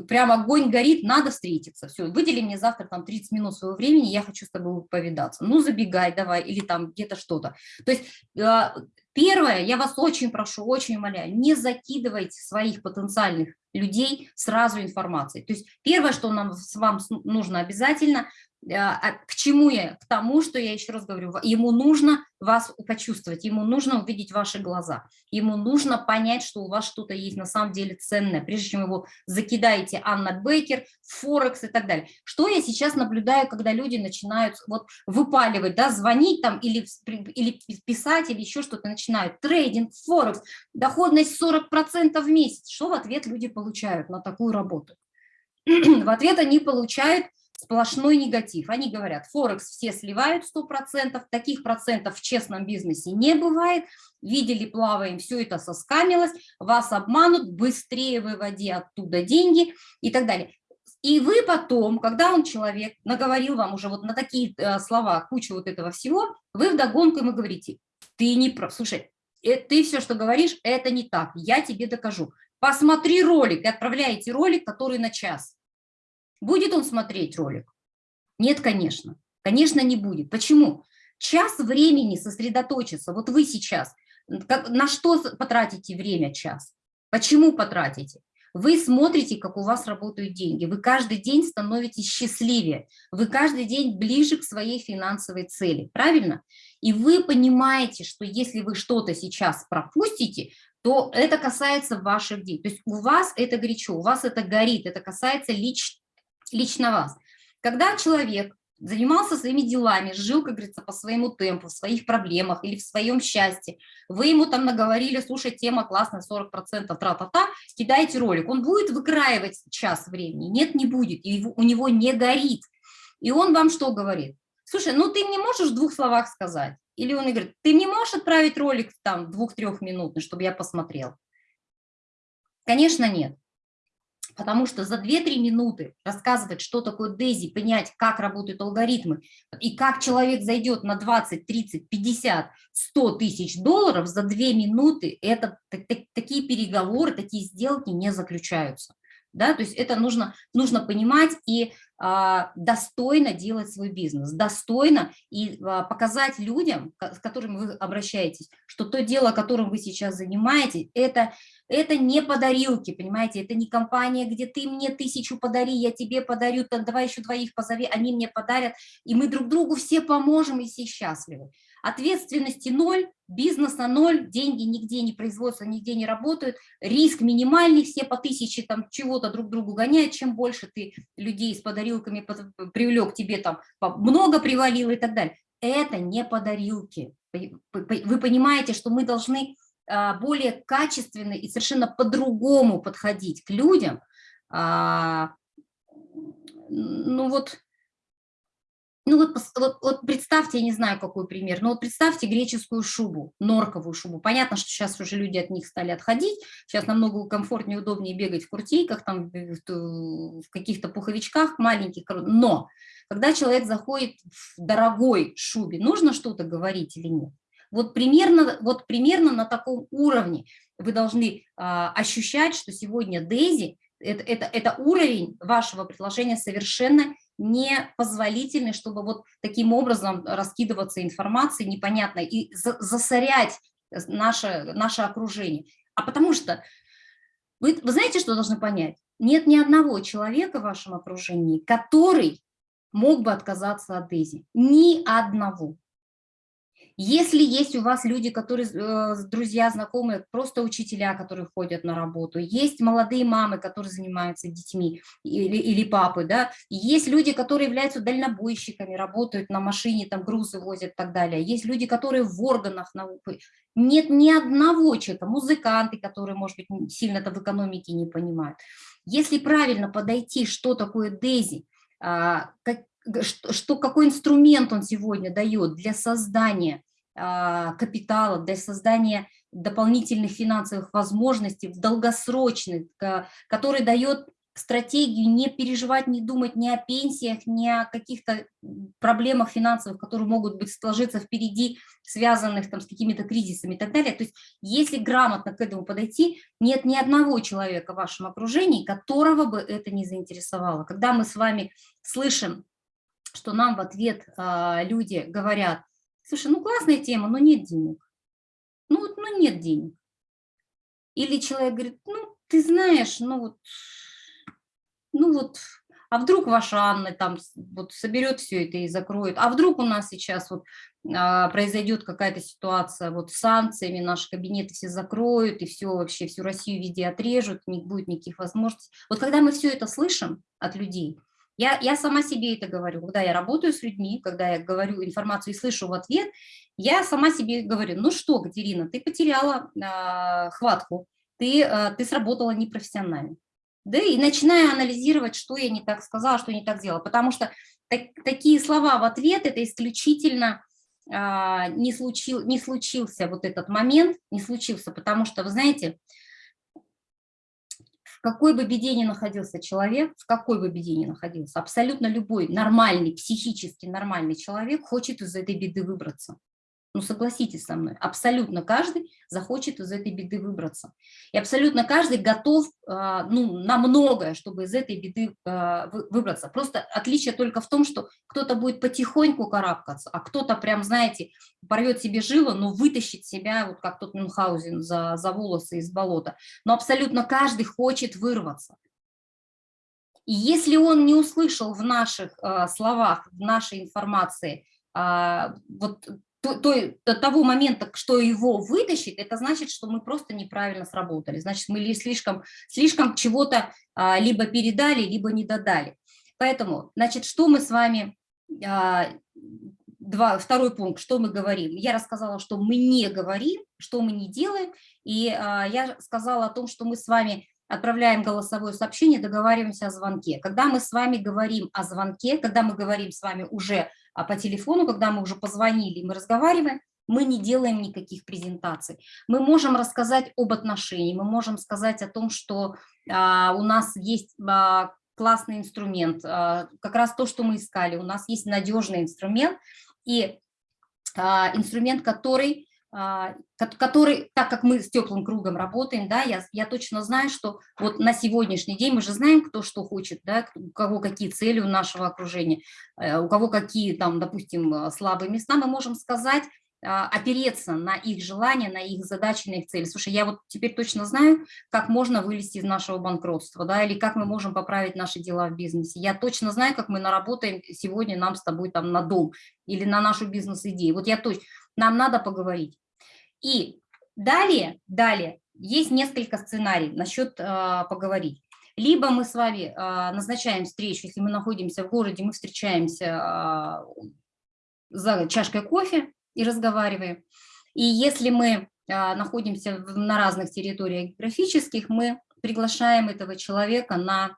прям огонь горит, надо встретиться. Все, выдели мне завтра там 30 минут своего времени, я хочу с тобой повидаться. Ну, забегай давай, или там где-то что-то. То есть э, первое, я вас очень прошу, очень умоляю, не закидывайте своих потенциальных людей сразу информацией. То есть первое, что нам с вам нужно обязательно, к чему я? К тому, что я еще раз говорю, ему нужно вас почувствовать, ему нужно увидеть ваши глаза, ему нужно понять, что у вас что-то есть на самом деле ценное, прежде чем его закидаете Анна Бейкер, Форекс и так далее. Что я сейчас наблюдаю, когда люди начинают вот выпаливать, да, звонить там или, или писать, или еще что-то начинают, трейдинг, Форекс, доходность 40% в месяц. Что в ответ люди получают на такую работу? [CLEARS THROAT] в ответ они получают сплошной негатив. Они говорят, Форекс все сливают 100%, таких процентов в честном бизнесе не бывает, видели, плаваем, все это соскамилось, вас обманут, быстрее выводи оттуда деньги и так далее. И вы потом, когда он человек наговорил вам уже вот на такие э, слова, кучу вот этого всего, вы вдогонку ему говорите, ты не прав, слушай, э, ты все, что говоришь, это не так, я тебе докажу. Посмотри ролик, и отправляете ролик, который на час. Будет он смотреть ролик? Нет, конечно. Конечно, не будет. Почему? Час времени сосредоточиться. Вот вы сейчас. Как, на что потратите время час? Почему потратите? Вы смотрите, как у вас работают деньги. Вы каждый день становитесь счастливее. Вы каждый день ближе к своей финансовой цели. Правильно? И вы понимаете, что если вы что-то сейчас пропустите, то это касается ваших денег. То есть у вас это горячо, у вас это горит, это касается лично лично вас. Когда человек занимался своими делами, жил, как говорится, по своему темпу, в своих проблемах или в своем счастье, вы ему там наговорили, слушай, тема классная, 40% тра-та-та, кидайте ролик, он будет выкраивать час времени? Нет, не будет, и у него не горит. И он вам что говорит? Слушай, ну ты мне можешь в двух словах сказать? Или он говорит, ты мне можешь отправить ролик там двух-трех минутный, чтобы я посмотрел? Конечно, нет. Потому что за 2-3 минуты рассказывать, что такое Дейзи, понять, как работают алгоритмы, и как человек зайдет на 20, 30, 50, 100 тысяч долларов за 2 минуты, это такие переговоры, такие сделки не заключаются. Да? То есть это нужно, нужно понимать и а, достойно делать свой бизнес, достойно и а, показать людям, с которыми вы обращаетесь, что то дело, которым вы сейчас занимаетесь, это, это не подарилки, понимаете, это не компания, где ты мне тысячу подари, я тебе подарю, так давай еще двоих позови, они мне подарят, и мы друг другу все поможем и все счастливы. Ответственности ноль, бизнеса ноль, деньги нигде не производятся, нигде не работают, риск минимальный, все по тысяче там чего-то друг другу гоняют, чем больше ты людей с подарилками привлек, тебе там много привалило и так далее. Это не подарилки. Вы понимаете, что мы должны более качественно и совершенно по-другому подходить к людям, а, ну вот ну вот, вот, вот представьте, я не знаю, какой пример, но вот представьте греческую шубу, норковую шубу. Понятно, что сейчас уже люди от них стали отходить, сейчас намного комфортнее, удобнее бегать в куртейках, там, в каких-то пуховичках маленьких, но когда человек заходит в дорогой шубе, нужно что-то говорить или нет? Вот примерно, вот примерно на таком уровне вы должны а, ощущать, что сегодня Дейзи это, это, это уровень вашего предложения совершенно непозволительный, чтобы вот таким образом раскидываться информацией непонятной и засорять наше, наше окружение. А потому что Вы, вы знаете, что должны понять? Нет ни одного человека в вашем окружении, который мог бы отказаться от Дейзи. Ни одного. Если есть у вас люди, которые, э, друзья, знакомые, просто учителя, которые ходят на работу, есть молодые мамы, которые занимаются детьми, или, или папы, да, есть люди, которые являются дальнобойщиками, работают на машине, там грузы возят и так далее, есть люди, которые в органах науки, нет ни одного человека, музыканты, которые, может быть, сильно-то в экономике не понимают. Если правильно подойти, что такое Дейзи, а, как, что, что, какой инструмент он сегодня дает для создания а, капитала, для создания дополнительных финансовых возможностей, долгосрочных, который дает стратегию не переживать, не думать ни о пенсиях, ни о каких-то проблемах финансовых, которые могут быть сложиться впереди, связанных там с какими-то кризисами и так далее. То есть если грамотно к этому подойти, нет ни одного человека в вашем окружении, которого бы это не заинтересовало. Когда мы с вами слышим что нам в ответ а, люди говорят, слушай, ну классная тема, но нет денег. Ну ну нет денег. Или человек говорит, ну ты знаешь, ну вот, ну вот, а вдруг ваша Анна там вот соберет все это и закроет, а вдруг у нас сейчас вот а, произойдет какая-то ситуация вот с санкциями, наши кабинеты все закроют и все вообще, всю Россию везде отрежут, не будет никаких возможностей. Вот когда мы все это слышим от людей, я, я сама себе это говорю, когда я работаю с людьми, когда я говорю информацию и слышу в ответ, я сама себе говорю, ну что, Катерина, ты потеряла э, хватку, ты, э, ты сработала непрофессионально. Да, и начинаю анализировать, что я не так сказала, что не так сделала, потому что так, такие слова в ответ – это исключительно э, не, случил, не случился вот этот момент, не случился, потому что, вы знаете, какой бы беде ни находился человек, в какой бы беде ни находился, абсолютно любой нормальный, психически нормальный человек хочет из этой беды выбраться. Ну, согласитесь со мной, абсолютно каждый захочет из этой беды выбраться. И абсолютно каждый готов а, ну, на многое, чтобы из этой беды а, выбраться. Просто отличие только в том, что кто-то будет потихоньку карабкаться, а кто-то прям, знаете, порвет себе жило, но вытащит себя, вот как тот Мюнхгаузен, за, за волосы из болота. Но абсолютно каждый хочет вырваться. И если он не услышал в наших э, словах, в нашей информации э, вот то, до того момента, что его вытащит, это значит, что мы просто неправильно сработали. Значит, мы слишком, слишком чего-то а, либо передали, либо не додали. Поэтому, значит, что мы с вами... А, два, второй пункт, что мы говорим. Я рассказала, что мы не говорим, что мы не делаем, и а, я сказала о том, что мы с вами отправляем голосовое сообщение, договариваемся о звонке. Когда мы с вами говорим о звонке, когда мы говорим с вами уже а по телефону, когда мы уже позвонили, мы разговариваем, мы не делаем никаких презентаций. Мы можем рассказать об отношении, мы можем сказать о том, что а, у нас есть а, классный инструмент, а, как раз то, что мы искали, у нас есть надежный инструмент, и а, инструмент, который который, так как мы с теплым кругом работаем, да, я, я точно знаю, что вот на сегодняшний день мы же знаем, кто что хочет, да, у кого какие цели у нашего окружения, э, у кого какие там, допустим, э, слабые места, мы можем сказать, а, опереться на их желания, на их задачи, на их цели. Слушай, я вот теперь точно знаю, как можно вылезти из нашего банкротства, да, или как мы можем поправить наши дела в бизнесе. Я точно знаю, как мы наработаем сегодня нам с тобой там на дом или на нашу бизнес-идею. Вот я точно, нам надо поговорить. И далее, далее есть несколько сценариев насчет э, поговорить. Либо мы с вами э, назначаем встречу, если мы находимся в городе, мы встречаемся э, за чашкой кофе и разговариваем. И если мы э, находимся на разных территориях географических, мы приглашаем этого человека на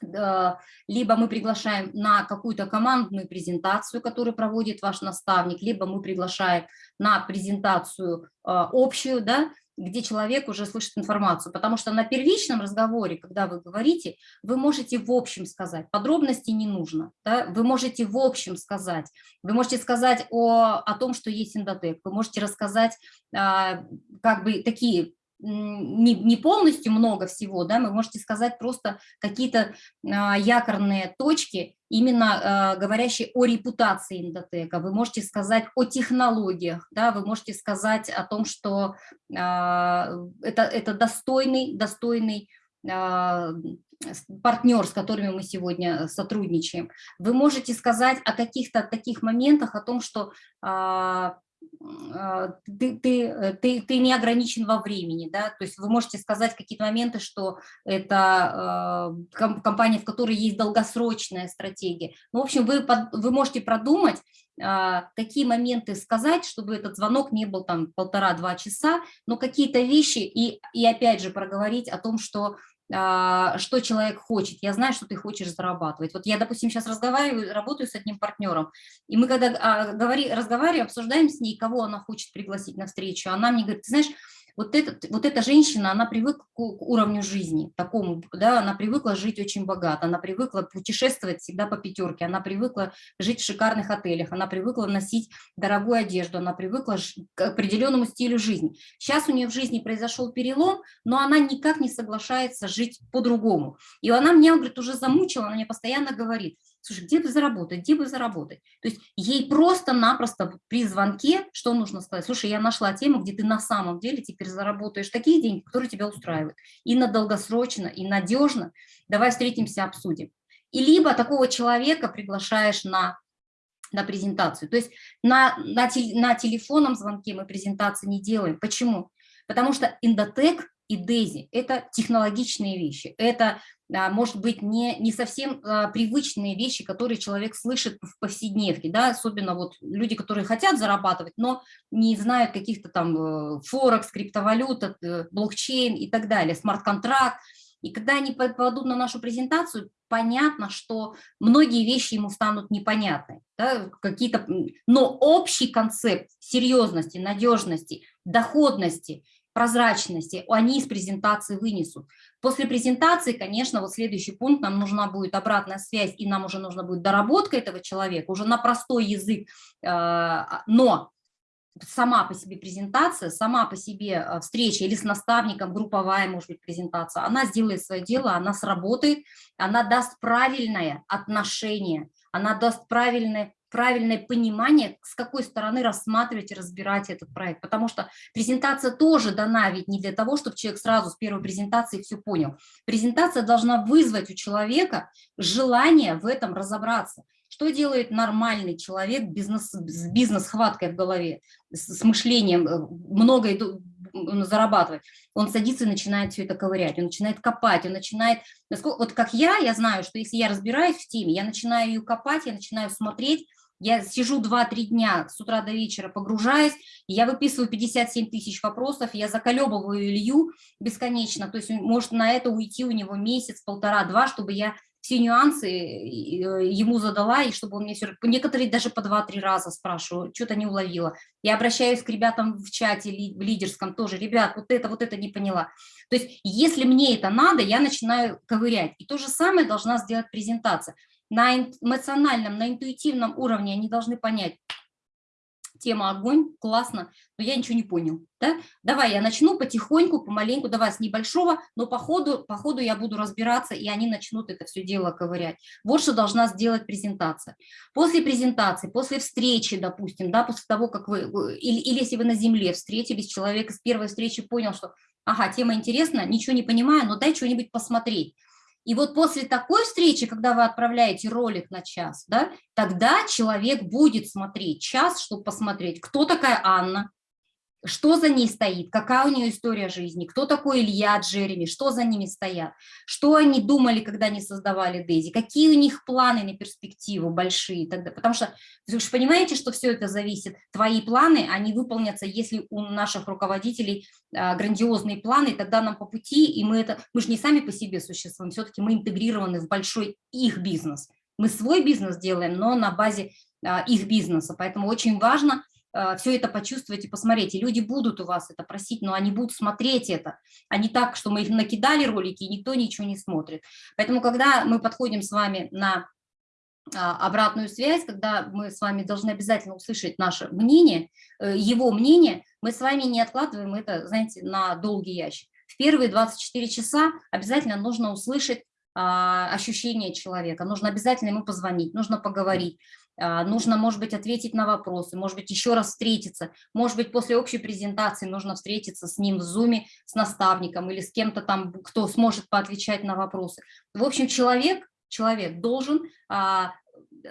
либо мы приглашаем на какую-то командную презентацию, которую проводит ваш наставник, либо мы приглашаем на презентацию а, общую, да, где человек уже слышит информацию, потому что на первичном разговоре, когда вы говорите, вы можете в общем сказать, подробностей не нужно, да? вы можете в общем сказать, вы можете сказать о, о том, что есть индотек, вы можете рассказать а, как бы такие не, не полностью много всего, да, вы можете сказать просто какие-то а, якорные точки, именно а, говорящие о репутации Индотека, вы можете сказать о технологиях, да, вы можете сказать о том, что а, это, это достойный, достойный а, партнер, с которыми мы сегодня сотрудничаем. Вы можете сказать о каких-то таких моментах, о том, что а, ты, ты, э, ты, ты не ограничен во времени, да, то есть вы можете сказать какие-то моменты, что это э, компания, в которой есть долгосрочная стратегия. Ну, в общем, вы, под, вы можете продумать, э, какие моменты сказать, чтобы этот звонок не был там полтора-два часа, но какие-то вещи и, и опять же проговорить о том, что что человек хочет. Я знаю, что ты хочешь зарабатывать. Вот я, допустим, сейчас разговариваю, работаю с одним партнером, и мы когда а, говори, разговариваем, обсуждаем с ней, кого она хочет пригласить на встречу, она мне говорит, ты знаешь, вот, этот, вот эта женщина, она привыкла к уровню жизни такому, да, она привыкла жить очень богато, она привыкла путешествовать всегда по пятерке, она привыкла жить в шикарных отелях, она привыкла носить дорогую одежду, она привыкла к определенному стилю жизни. Сейчас у нее в жизни произошел перелом, но она никак не соглашается жить по-другому. И она мне, говорит, уже замучила, она мне постоянно говорит, слушай, где бы заработать, где бы заработать? То есть ей просто-напросто при звонке, что нужно сказать? Слушай, я нашла тему, где ты на самом деле теперь заработаешь такие деньги, которые тебя устраивают. И на долгосрочно, и надежно. Давай встретимся, обсудим. И либо такого человека приглашаешь на на презентацию. То есть на, на, на телефонном звонке мы презентации не делаем. Почему? Потому что Индотек и Дейзи – это технологичные вещи, это, а, может быть, не, не совсем а, привычные вещи, которые человек слышит в повседневке, да, особенно вот люди, которые хотят зарабатывать, но не знают каких-то там э, форекс, криптовалюта, э, блокчейн и так далее, смарт-контракт. И когда они попадут на нашу презентацию, понятно, что многие вещи ему станут непонятны, да, какие-то, но общий концепт серьезности, надежности, доходности – прозрачности, они из презентации вынесут. После презентации, конечно, вот следующий пункт, нам нужна будет обратная связь, и нам уже нужно будет доработка этого человека, уже на простой язык, э, но сама по себе презентация, сама по себе э, встреча или с наставником, групповая, может быть, презентация, она сделает свое дело, она сработает, она даст правильное отношение, она даст правильное правильное понимание, с какой стороны рассматривать и разбирать этот проект. Потому что презентация тоже дана ведь не для того, чтобы человек сразу с первой презентации все понял. Презентация должна вызвать у человека желание в этом разобраться. Что делает нормальный человек бизнес, с бизнес-хваткой в голове, с, мышлением, э, много зарабатывать? Он садится и начинает все это ковырять, он начинает копать, он начинает... Вот как я, я знаю, что если я разбираюсь в теме, я начинаю ее копать, я начинаю смотреть, я сижу 2-3 дня с утра до вечера, погружаюсь, я выписываю 57 тысяч вопросов, я заколебываю Илью бесконечно, то есть может на это уйти у него месяц, полтора-два, чтобы я все нюансы э, ему задала, и чтобы он мне все... Некоторые даже по 2-3 раза спрашиваю, что-то не уловила. Я обращаюсь к ребятам в чате, в лидерском тоже, ребят, вот это, вот это не поняла. То есть если мне это надо, я начинаю ковырять. И то же самое должна сделать презентация на эмоциональном, на интуитивном уровне они должны понять, тема огонь, классно, но я ничего не понял. Да? Давай я начну потихоньку, помаленьку, давай с небольшого, но по ходу, по ходу я буду разбираться, и они начнут это все дело ковырять. Вот что должна сделать презентация. После презентации, после встречи, допустим, да, после того, как вы, или, или если вы на земле встретились, человек с первой встречи понял, что ага, тема интересна, ничего не понимаю, но дай что-нибудь посмотреть. И вот после такой встречи, когда вы отправляете ролик на час, да, тогда человек будет смотреть час, чтобы посмотреть, кто такая Анна, что за ней стоит, какая у нее история жизни, кто такой Илья, Джереми, что за ними стоят, что они думали, когда они создавали Дейзи, какие у них планы на перспективу большие. Тогда, потому что вы же понимаете, что все это зависит, твои планы, они выполнятся, если у наших руководителей а, грандиозные планы, тогда нам по пути, и мы это, мы же не сами по себе существуем, все-таки мы интегрированы в большой их бизнес. Мы свой бизнес делаем, но на базе а, их бизнеса, поэтому очень важно – все это почувствовать и посмотреть. И люди будут у вас это просить, но они будут смотреть это, а не так, что мы их накидали ролики, и никто ничего не смотрит. Поэтому, когда мы подходим с вами на а, обратную связь, когда мы с вами должны обязательно услышать наше мнение, э, его мнение, мы с вами не откладываем это, знаете, на долгий ящик. В первые 24 часа обязательно нужно услышать а, ощущения человека, нужно обязательно ему позвонить, нужно поговорить, нужно, может быть, ответить на вопросы, может быть, еще раз встретиться, может быть, после общей презентации нужно встретиться с ним в зуме, с наставником или с кем-то там, кто сможет поотвечать на вопросы. В общем, человек человек должен а,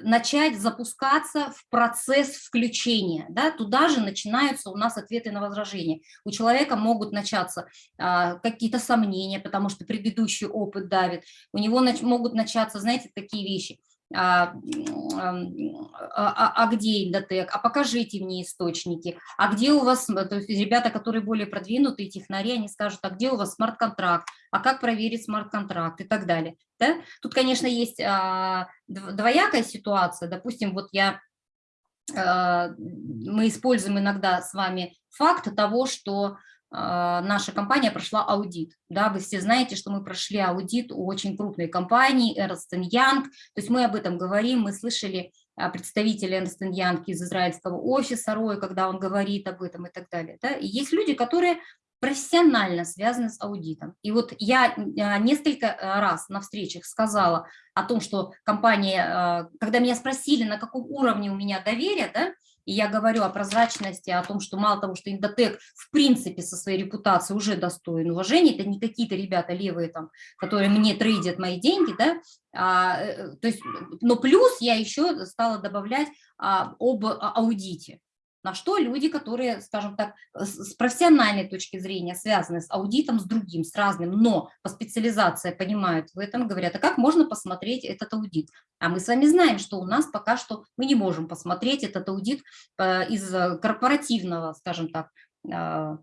начать запускаться в процесс включения. Да? Туда же начинаются у нас ответы на возражения. У человека могут начаться а, какие-то сомнения, потому что предыдущий опыт давит. У него нач могут начаться, знаете, такие вещи – а, а, а, а где Индотек, а покажите мне источники, а где у вас, то есть ребята, которые более продвинутые, технари, они скажут, а где у вас смарт-контракт, а как проверить смарт-контракт? И так далее. Да? Тут, конечно, есть а, двоякая ситуация, допустим, вот я, а, мы используем иногда с вами факт того, что наша компания прошла аудит. Да, вы все знаете, что мы прошли аудит у очень крупной компании Ernst Young. То есть мы об этом говорим, мы слышали а, представителя Ernst Young из израильского офиса Роя, когда он говорит об этом и так далее. Да? И есть люди, которые профессионально связаны с аудитом. И вот я а, несколько раз на встречах сказала о том, что компания, когда меня спросили, на каком уровне у меня доверие, да, и я говорю о прозрачности, о том, что мало того, что Индотек в принципе со своей репутацией уже достоин уважения, это не какие-то ребята левые там, которые мне трейдят мои деньги, да, а, э, то есть, но плюс я еще стала добавлять а, об аудите на что люди, которые, скажем так, с профессиональной точки зрения связаны с аудитом, с другим, с разным, но по специализации понимают в этом, говорят, а как можно посмотреть этот аудит? А мы с вами знаем, что у нас пока что мы не можем посмотреть этот аудит э, из корпоративного, скажем так, э,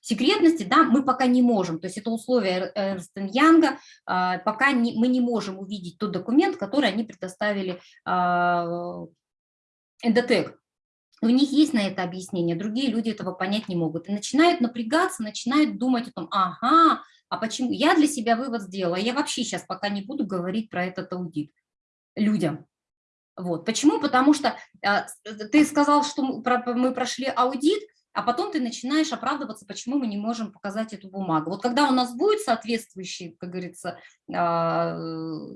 секретности, да, мы пока не можем, то есть это условие Эрнст Янга, э, пока не, мы не можем увидеть тот документ, который они предоставили Эндотек. У них есть на это объяснение, другие люди этого понять не могут. И начинают напрягаться, начинают думать о том, ага, а почему? Я для себя вывод сделала, я вообще сейчас пока не буду говорить про этот аудит людям. Вот. Почему? Потому что э, ты сказал, что мы прошли аудит, а потом ты начинаешь оправдываться, почему мы не можем показать эту бумагу. Вот когда у нас будет соответствующий, как говорится, э,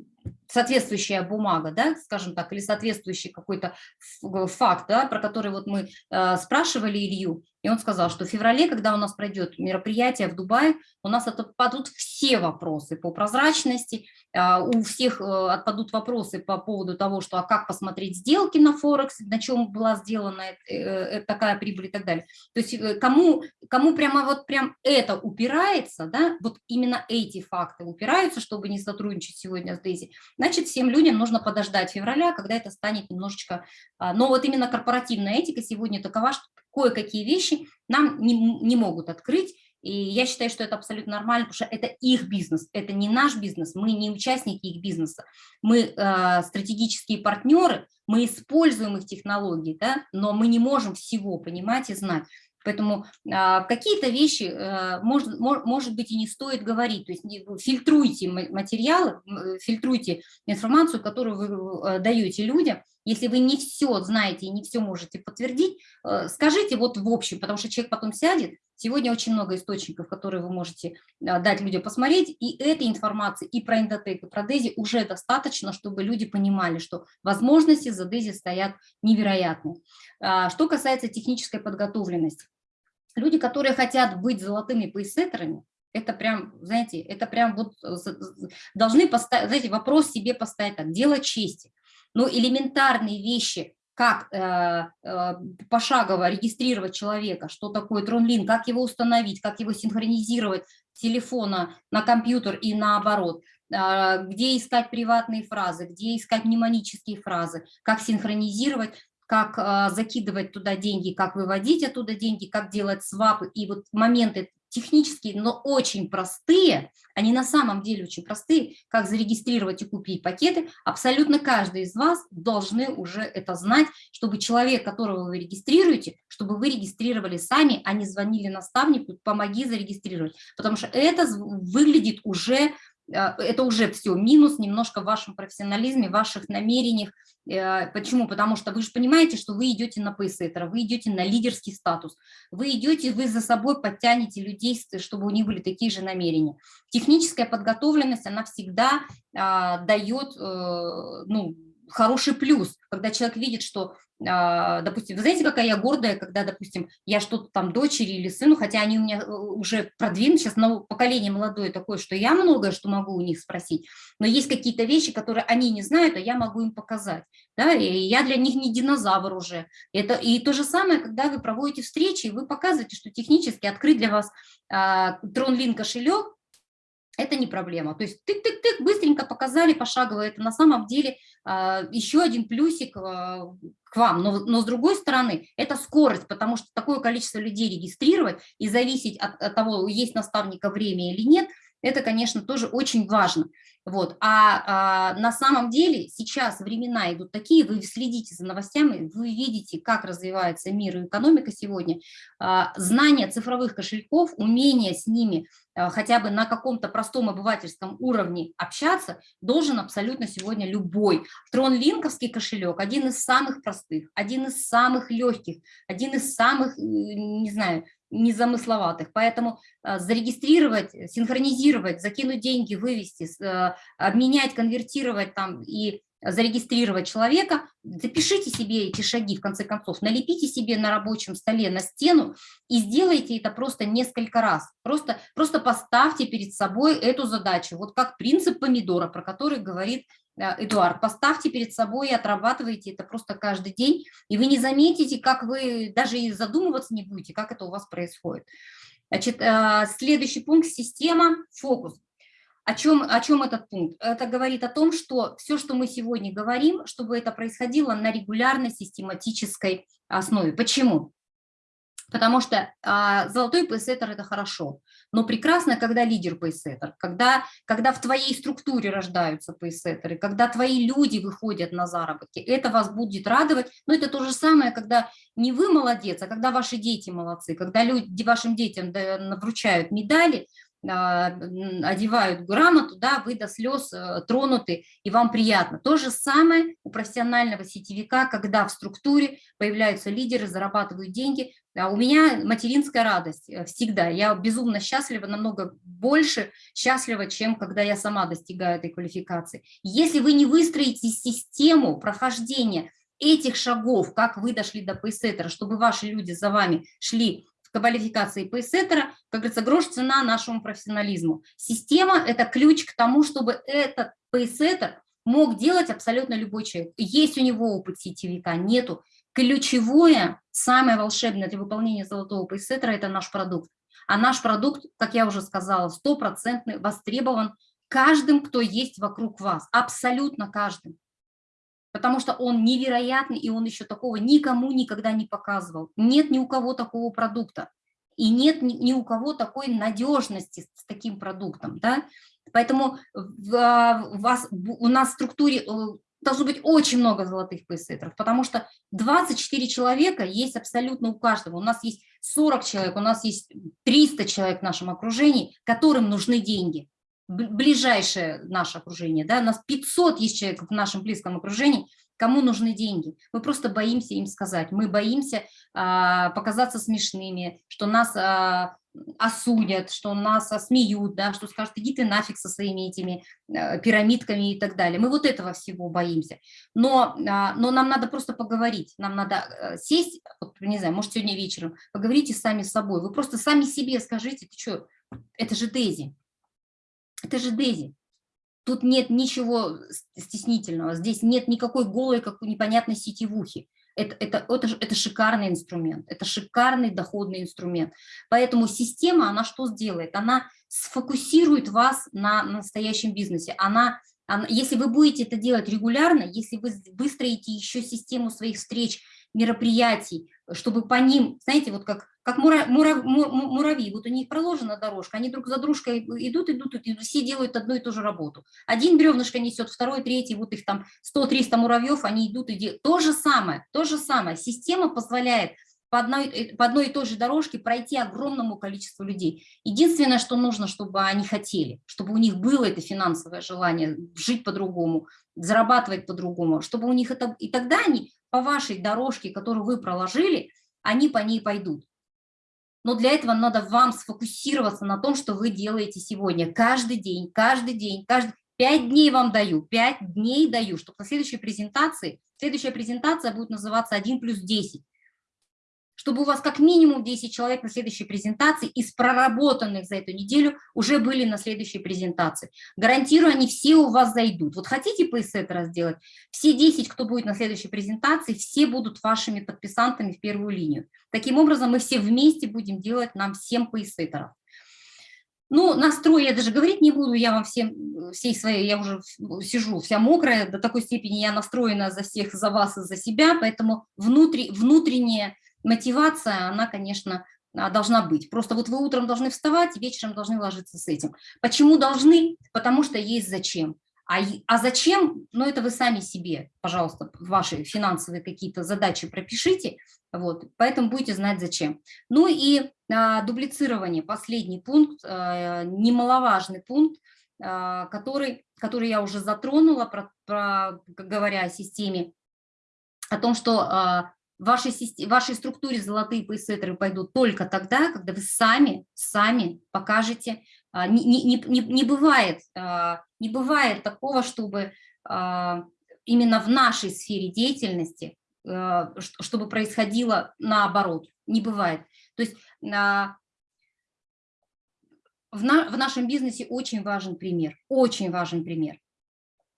соответствующая бумага, да, скажем так, или соответствующий какой-то факт, да, про который вот мы э, спрашивали Илью, и он сказал, что в феврале, когда у нас пройдет мероприятие в Дубае, у нас отпадут все вопросы по прозрачности, э, у всех э, отпадут вопросы по поводу того, что а как посмотреть сделки на Форекс, на чем была сделана э, э, такая прибыль и так далее. То есть э, кому, кому прямо вот прям это упирается, да, вот именно эти факты упираются, чтобы не сотрудничать сегодня с Дейзи, значит, всем людям нужно подождать февраля, когда это станет немножечко... А, но вот именно корпоративная этика сегодня такова, что кое-какие вещи нам не, не могут открыть, и я считаю, что это абсолютно нормально, потому что это их бизнес, это не наш бизнес, мы не участники их бизнеса, мы э, стратегические партнеры, мы используем их технологии, да, но мы не можем всего понимать и знать. Поэтому а, какие-то вещи, а, может, может быть, и не стоит говорить. То есть фильтруйте материалы, фильтруйте информацию, которую вы э, даете людям. Если вы не все знаете и не все можете подтвердить, э, скажите вот в общем, потому что человек потом сядет. Сегодня очень много источников, которые вы можете дать людям посмотреть, и этой информации и про эндотек, и про Дези уже достаточно, чтобы люди понимали, что возможности за Дези стоят невероятные. А, что касается технической подготовленности, люди, которые хотят быть золотыми пейсеттерами, это прям, знаете, это прям вот должны поставить, знаете, вопрос себе поставить так, дело чести. Но элементарные вещи, как э, э, пошагово регистрировать человека, что такое тронлин, как его установить, как его синхронизировать с телефона на компьютер и наоборот, э, где искать приватные фразы, где искать мнемонические фразы, как синхронизировать, как а, закидывать туда деньги, как выводить оттуда деньги, как делать свапы. И вот моменты технические, но очень простые, они на самом деле очень простые, как зарегистрировать и купить пакеты, абсолютно каждый из вас должны уже это знать, чтобы человек, которого вы регистрируете, чтобы вы регистрировали сами, а не звонили наставнику, помоги зарегистрировать, потому что это выглядит уже это уже все минус немножко в вашем профессионализме, в ваших намерениях. Почему? Потому что вы же понимаете, что вы идете на пейсеттера, вы идете на лидерский статус, вы идете, вы за собой подтянете людей, чтобы у них были такие же намерения. Техническая подготовленность, она всегда а, дает, ну, хороший плюс, когда человек видит, что, а, допустим, вы знаете, какая я гордая, когда, допустим, я что-то там дочери или сыну, хотя они у меня э, уже продвинут, сейчас поколение молодое такое, что я многое, что могу у них спросить, но есть какие-то вещи, которые они не знают, а я могу им показать, да, и я для них не динозавр уже. Это, и то же самое, когда вы проводите встречи, вы показываете, что технически открыть для вас а, TronLink кошелек, это не проблема. То есть тык-тык-тык, быстренько показали пошагово. Это на самом деле а, еще один плюсик а, к вам. Но, но с другой стороны, это скорость, потому что такое количество людей регистрировать и зависеть от, от того, есть наставника время или нет, это, конечно, тоже очень важно. Вот. А, а на самом деле сейчас времена идут такие, вы следите за новостями, вы видите, как развивается мир и экономика сегодня. А, знание цифровых кошельков, умение с ними а, хотя бы на каком-то простом обывательском уровне общаться должен абсолютно сегодня любой. Тронлинковский кошелек один из самых простых, один из самых легких, один из самых, не знаю, незамысловатых. Поэтому э, зарегистрировать, синхронизировать, закинуть деньги, вывести, э, обменять, конвертировать там и зарегистрировать человека, запишите себе эти шаги, в конце концов, налепите себе на рабочем столе, на стену и сделайте это просто несколько раз. Просто, просто поставьте перед собой эту задачу, вот как принцип помидора, про который говорит Э, Эдуард, поставьте перед собой и отрабатывайте это просто каждый день, и вы не заметите, как вы даже и задумываться не будете, как это у вас происходит. Значит, э, следующий пункт – система, фокус. О чем, о чем этот пункт? Это говорит о том, что все, что мы сегодня говорим, чтобы это происходило на регулярной систематической основе. Почему? Потому что а, золотой пейсеттер – это хорошо, но прекрасно, когда лидер пейсеттер, когда, когда в твоей структуре рождаются пейсеттеры, когда твои люди выходят на заработки, это вас будет радовать. Но это то же самое, когда не вы молодец, а когда ваши дети молодцы, когда люди, вашим детям вручают медали, а, одевают грамоту, да, вы до слез э, тронуты, и вам приятно. То же самое у профессионального сетевика, когда в структуре появляются лидеры, зарабатывают деньги. А у меня материнская радость э, всегда. Я безумно счастлива, намного больше счастлива, чем когда я сама достигаю этой квалификации. Если вы не выстроите систему прохождения этих шагов, как вы дошли до пейсеттера, чтобы ваши люди за вами шли квалификации пейсеттера, как говорится, грош цена нашему профессионализму. Система – это ключ к тому, чтобы этот пейсеттер мог делать абсолютно любой человек. Есть у него опыт сетевика, нету. Ключевое, самое волшебное для выполнения золотого пейсеттера – это наш продукт. А наш продукт, как я уже сказала, стопроцентный, востребован каждым, кто есть вокруг вас, абсолютно каждым потому что он невероятный, и он еще такого никому никогда не показывал. Нет ни у кого такого продукта, и нет ни, у кого такой надежности с таким продуктом. Да? Поэтому а, у нас в структуре э, должно быть очень много золотых пейсеттеров, потому что 24 человека есть абсолютно у каждого. У нас есть 40 человек, у нас есть 300 человек в нашем окружении, которым нужны деньги ближайшее наше окружение, да, у нас 500 есть человек в нашем близком окружении, кому нужны деньги. Мы просто боимся им сказать, мы боимся а, показаться смешными, что нас а, осудят, что нас осмеют, да, что скажут, иди ты нафиг со своими этими а, пирамидками и так далее. Мы вот этого всего боимся. Но, а, но нам надо просто поговорить, нам надо а, сесть, вот, не знаю, может сегодня вечером, поговорите сами с собой, вы просто сами себе скажите, ты что, это же Дейзи, это же Дейзи. Тут нет ничего стеснительного, здесь нет никакой голой, как непонятной сетевухи. Это, это, это, это шикарный инструмент, это шикарный доходный инструмент. Поэтому система, она что сделает? Она сфокусирует вас на настоящем бизнесе. Она, она, если вы будете это делать регулярно, если вы выстроите еще систему своих встреч, мероприятий, чтобы по ним, знаете, вот как как мура, мура, муравьи, вот у них проложена дорожка, они друг за дружкой идут, идут, идут, все делают одну и ту же работу. Один бревнышко несет, второй, третий, вот их там 100-300 муравьев, они идут и делают. То же самое, то же самое. Система позволяет по одной, э, по одной и той же дорожке пройти огромному количеству людей. Единственное, что нужно, чтобы они хотели, чтобы у них было это финансовое желание жить по-другому, зарабатывать по-другому, чтобы у них это... И тогда они по вашей дорожке, которую вы проложили, они по ней пойдут. Но для этого надо вам сфокусироваться на том, что вы делаете сегодня. Каждый день, каждый день, каждый... Пять дней вам даю, пять дней даю, чтобы на следующей презентации, следующая презентация будет называться 1 плюс 10 чтобы у вас как минимум 10 человек на следующей презентации из проработанных за эту неделю уже были на следующей презентации. Гарантирую, они все у вас зайдут. Вот хотите пейсеттера сделать? Все 10, кто будет на следующей презентации, все будут вашими подписантами в первую линию. Таким образом, мы все вместе будем делать нам 7 пейсеттеров. Ну, настрой я даже говорить не буду, я вам всем, всей своей, я уже сижу вся мокрая, до такой степени я настроена за всех, за вас и за себя, поэтому внутри, внутреннее мотивация, она, конечно, а, должна быть. Просто вот вы утром должны вставать, вечером должны ложиться с этим. Почему должны? Потому что есть зачем. А, а зачем? Ну, это вы сами себе, пожалуйста, ваши финансовые какие-то задачи пропишите, вот, поэтому будете знать зачем. Ну и а, дублицирование, последний пункт, а, немаловажный пункт, а, который, который я уже затронула, про, про, говоря о системе, о том, что а, вашей, вашей структуре золотые пейсеттеры пойдут только тогда, когда вы сами, сами покажете. А, не, не, не, не, бывает, а, не бывает такого, чтобы а, именно в нашей сфере деятельности, чтобы происходило наоборот. Не бывает. То есть в, на, в нашем бизнесе очень важен пример, очень важен пример.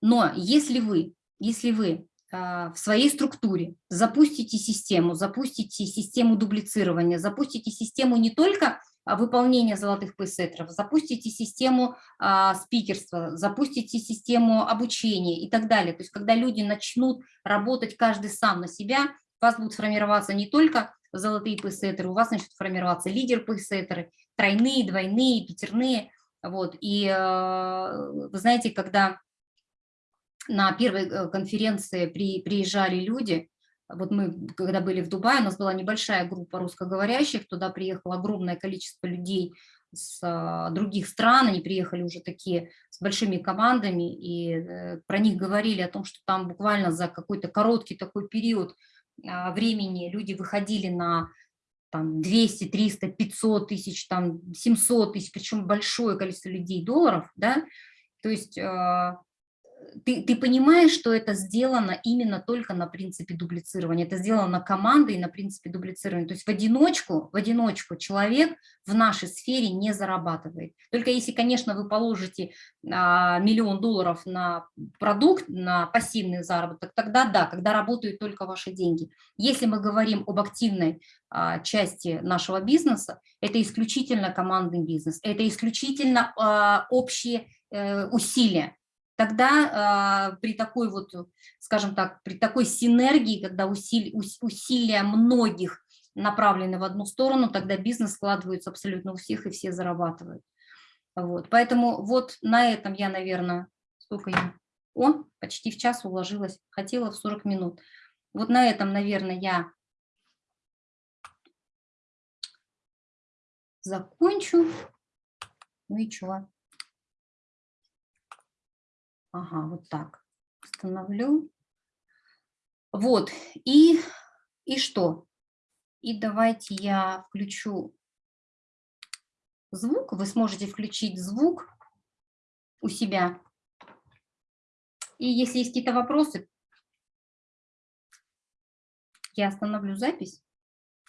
Но если вы, если вы в своей структуре, запустите систему, запустите систему дублицирования, запустите систему не только а, выполнения золотых пейсеттеров, запустите систему а, спикерства, запустите систему обучения и так далее. То есть когда люди начнут работать каждый сам на себя, у вас будут формироваться не только золотые пейсеттеры, у вас начнут формироваться лидер пейсеттеры, тройные, двойные, пятерные. Вот. И вы знаете, когда на первой э, конференции при, приезжали люди, вот мы, когда были в Дубае, у нас была небольшая группа русскоговорящих, туда приехало огромное количество людей с а, других стран, они приехали уже такие с большими командами, и э, про них говорили о том, что там буквально за какой-то короткий такой период а, времени люди выходили на там 200, 300, 500 тысяч, там 700 тысяч, причем большое количество людей долларов, да, то есть а, ты, ты понимаешь, что это сделано именно только на принципе дублицирования, это сделано командой на принципе дублицирования. То есть в одиночку, в одиночку человек в нашей сфере не зарабатывает. Только если, конечно, вы положите а, миллион долларов на продукт, на пассивный заработок, тогда да, когда работают только ваши деньги. Если мы говорим об активной а, части нашего бизнеса, это исключительно командный бизнес, это исключительно а, общие э, усилия тогда э, при такой вот, скажем так, при такой синергии, когда усили, усилия многих направлены в одну сторону, тогда бизнес складывается абсолютно у всех, и все зарабатывают. Вот. Поэтому вот на этом я, наверное, сколько я... О, почти в час уложилась, хотела в 40 минут. Вот на этом, наверное, я закончу. Ну и чего? Ага, вот так. Установлю. Вот, и, и что? И давайте я включу звук. Вы сможете включить звук у себя. И если есть какие-то вопросы, я остановлю запись.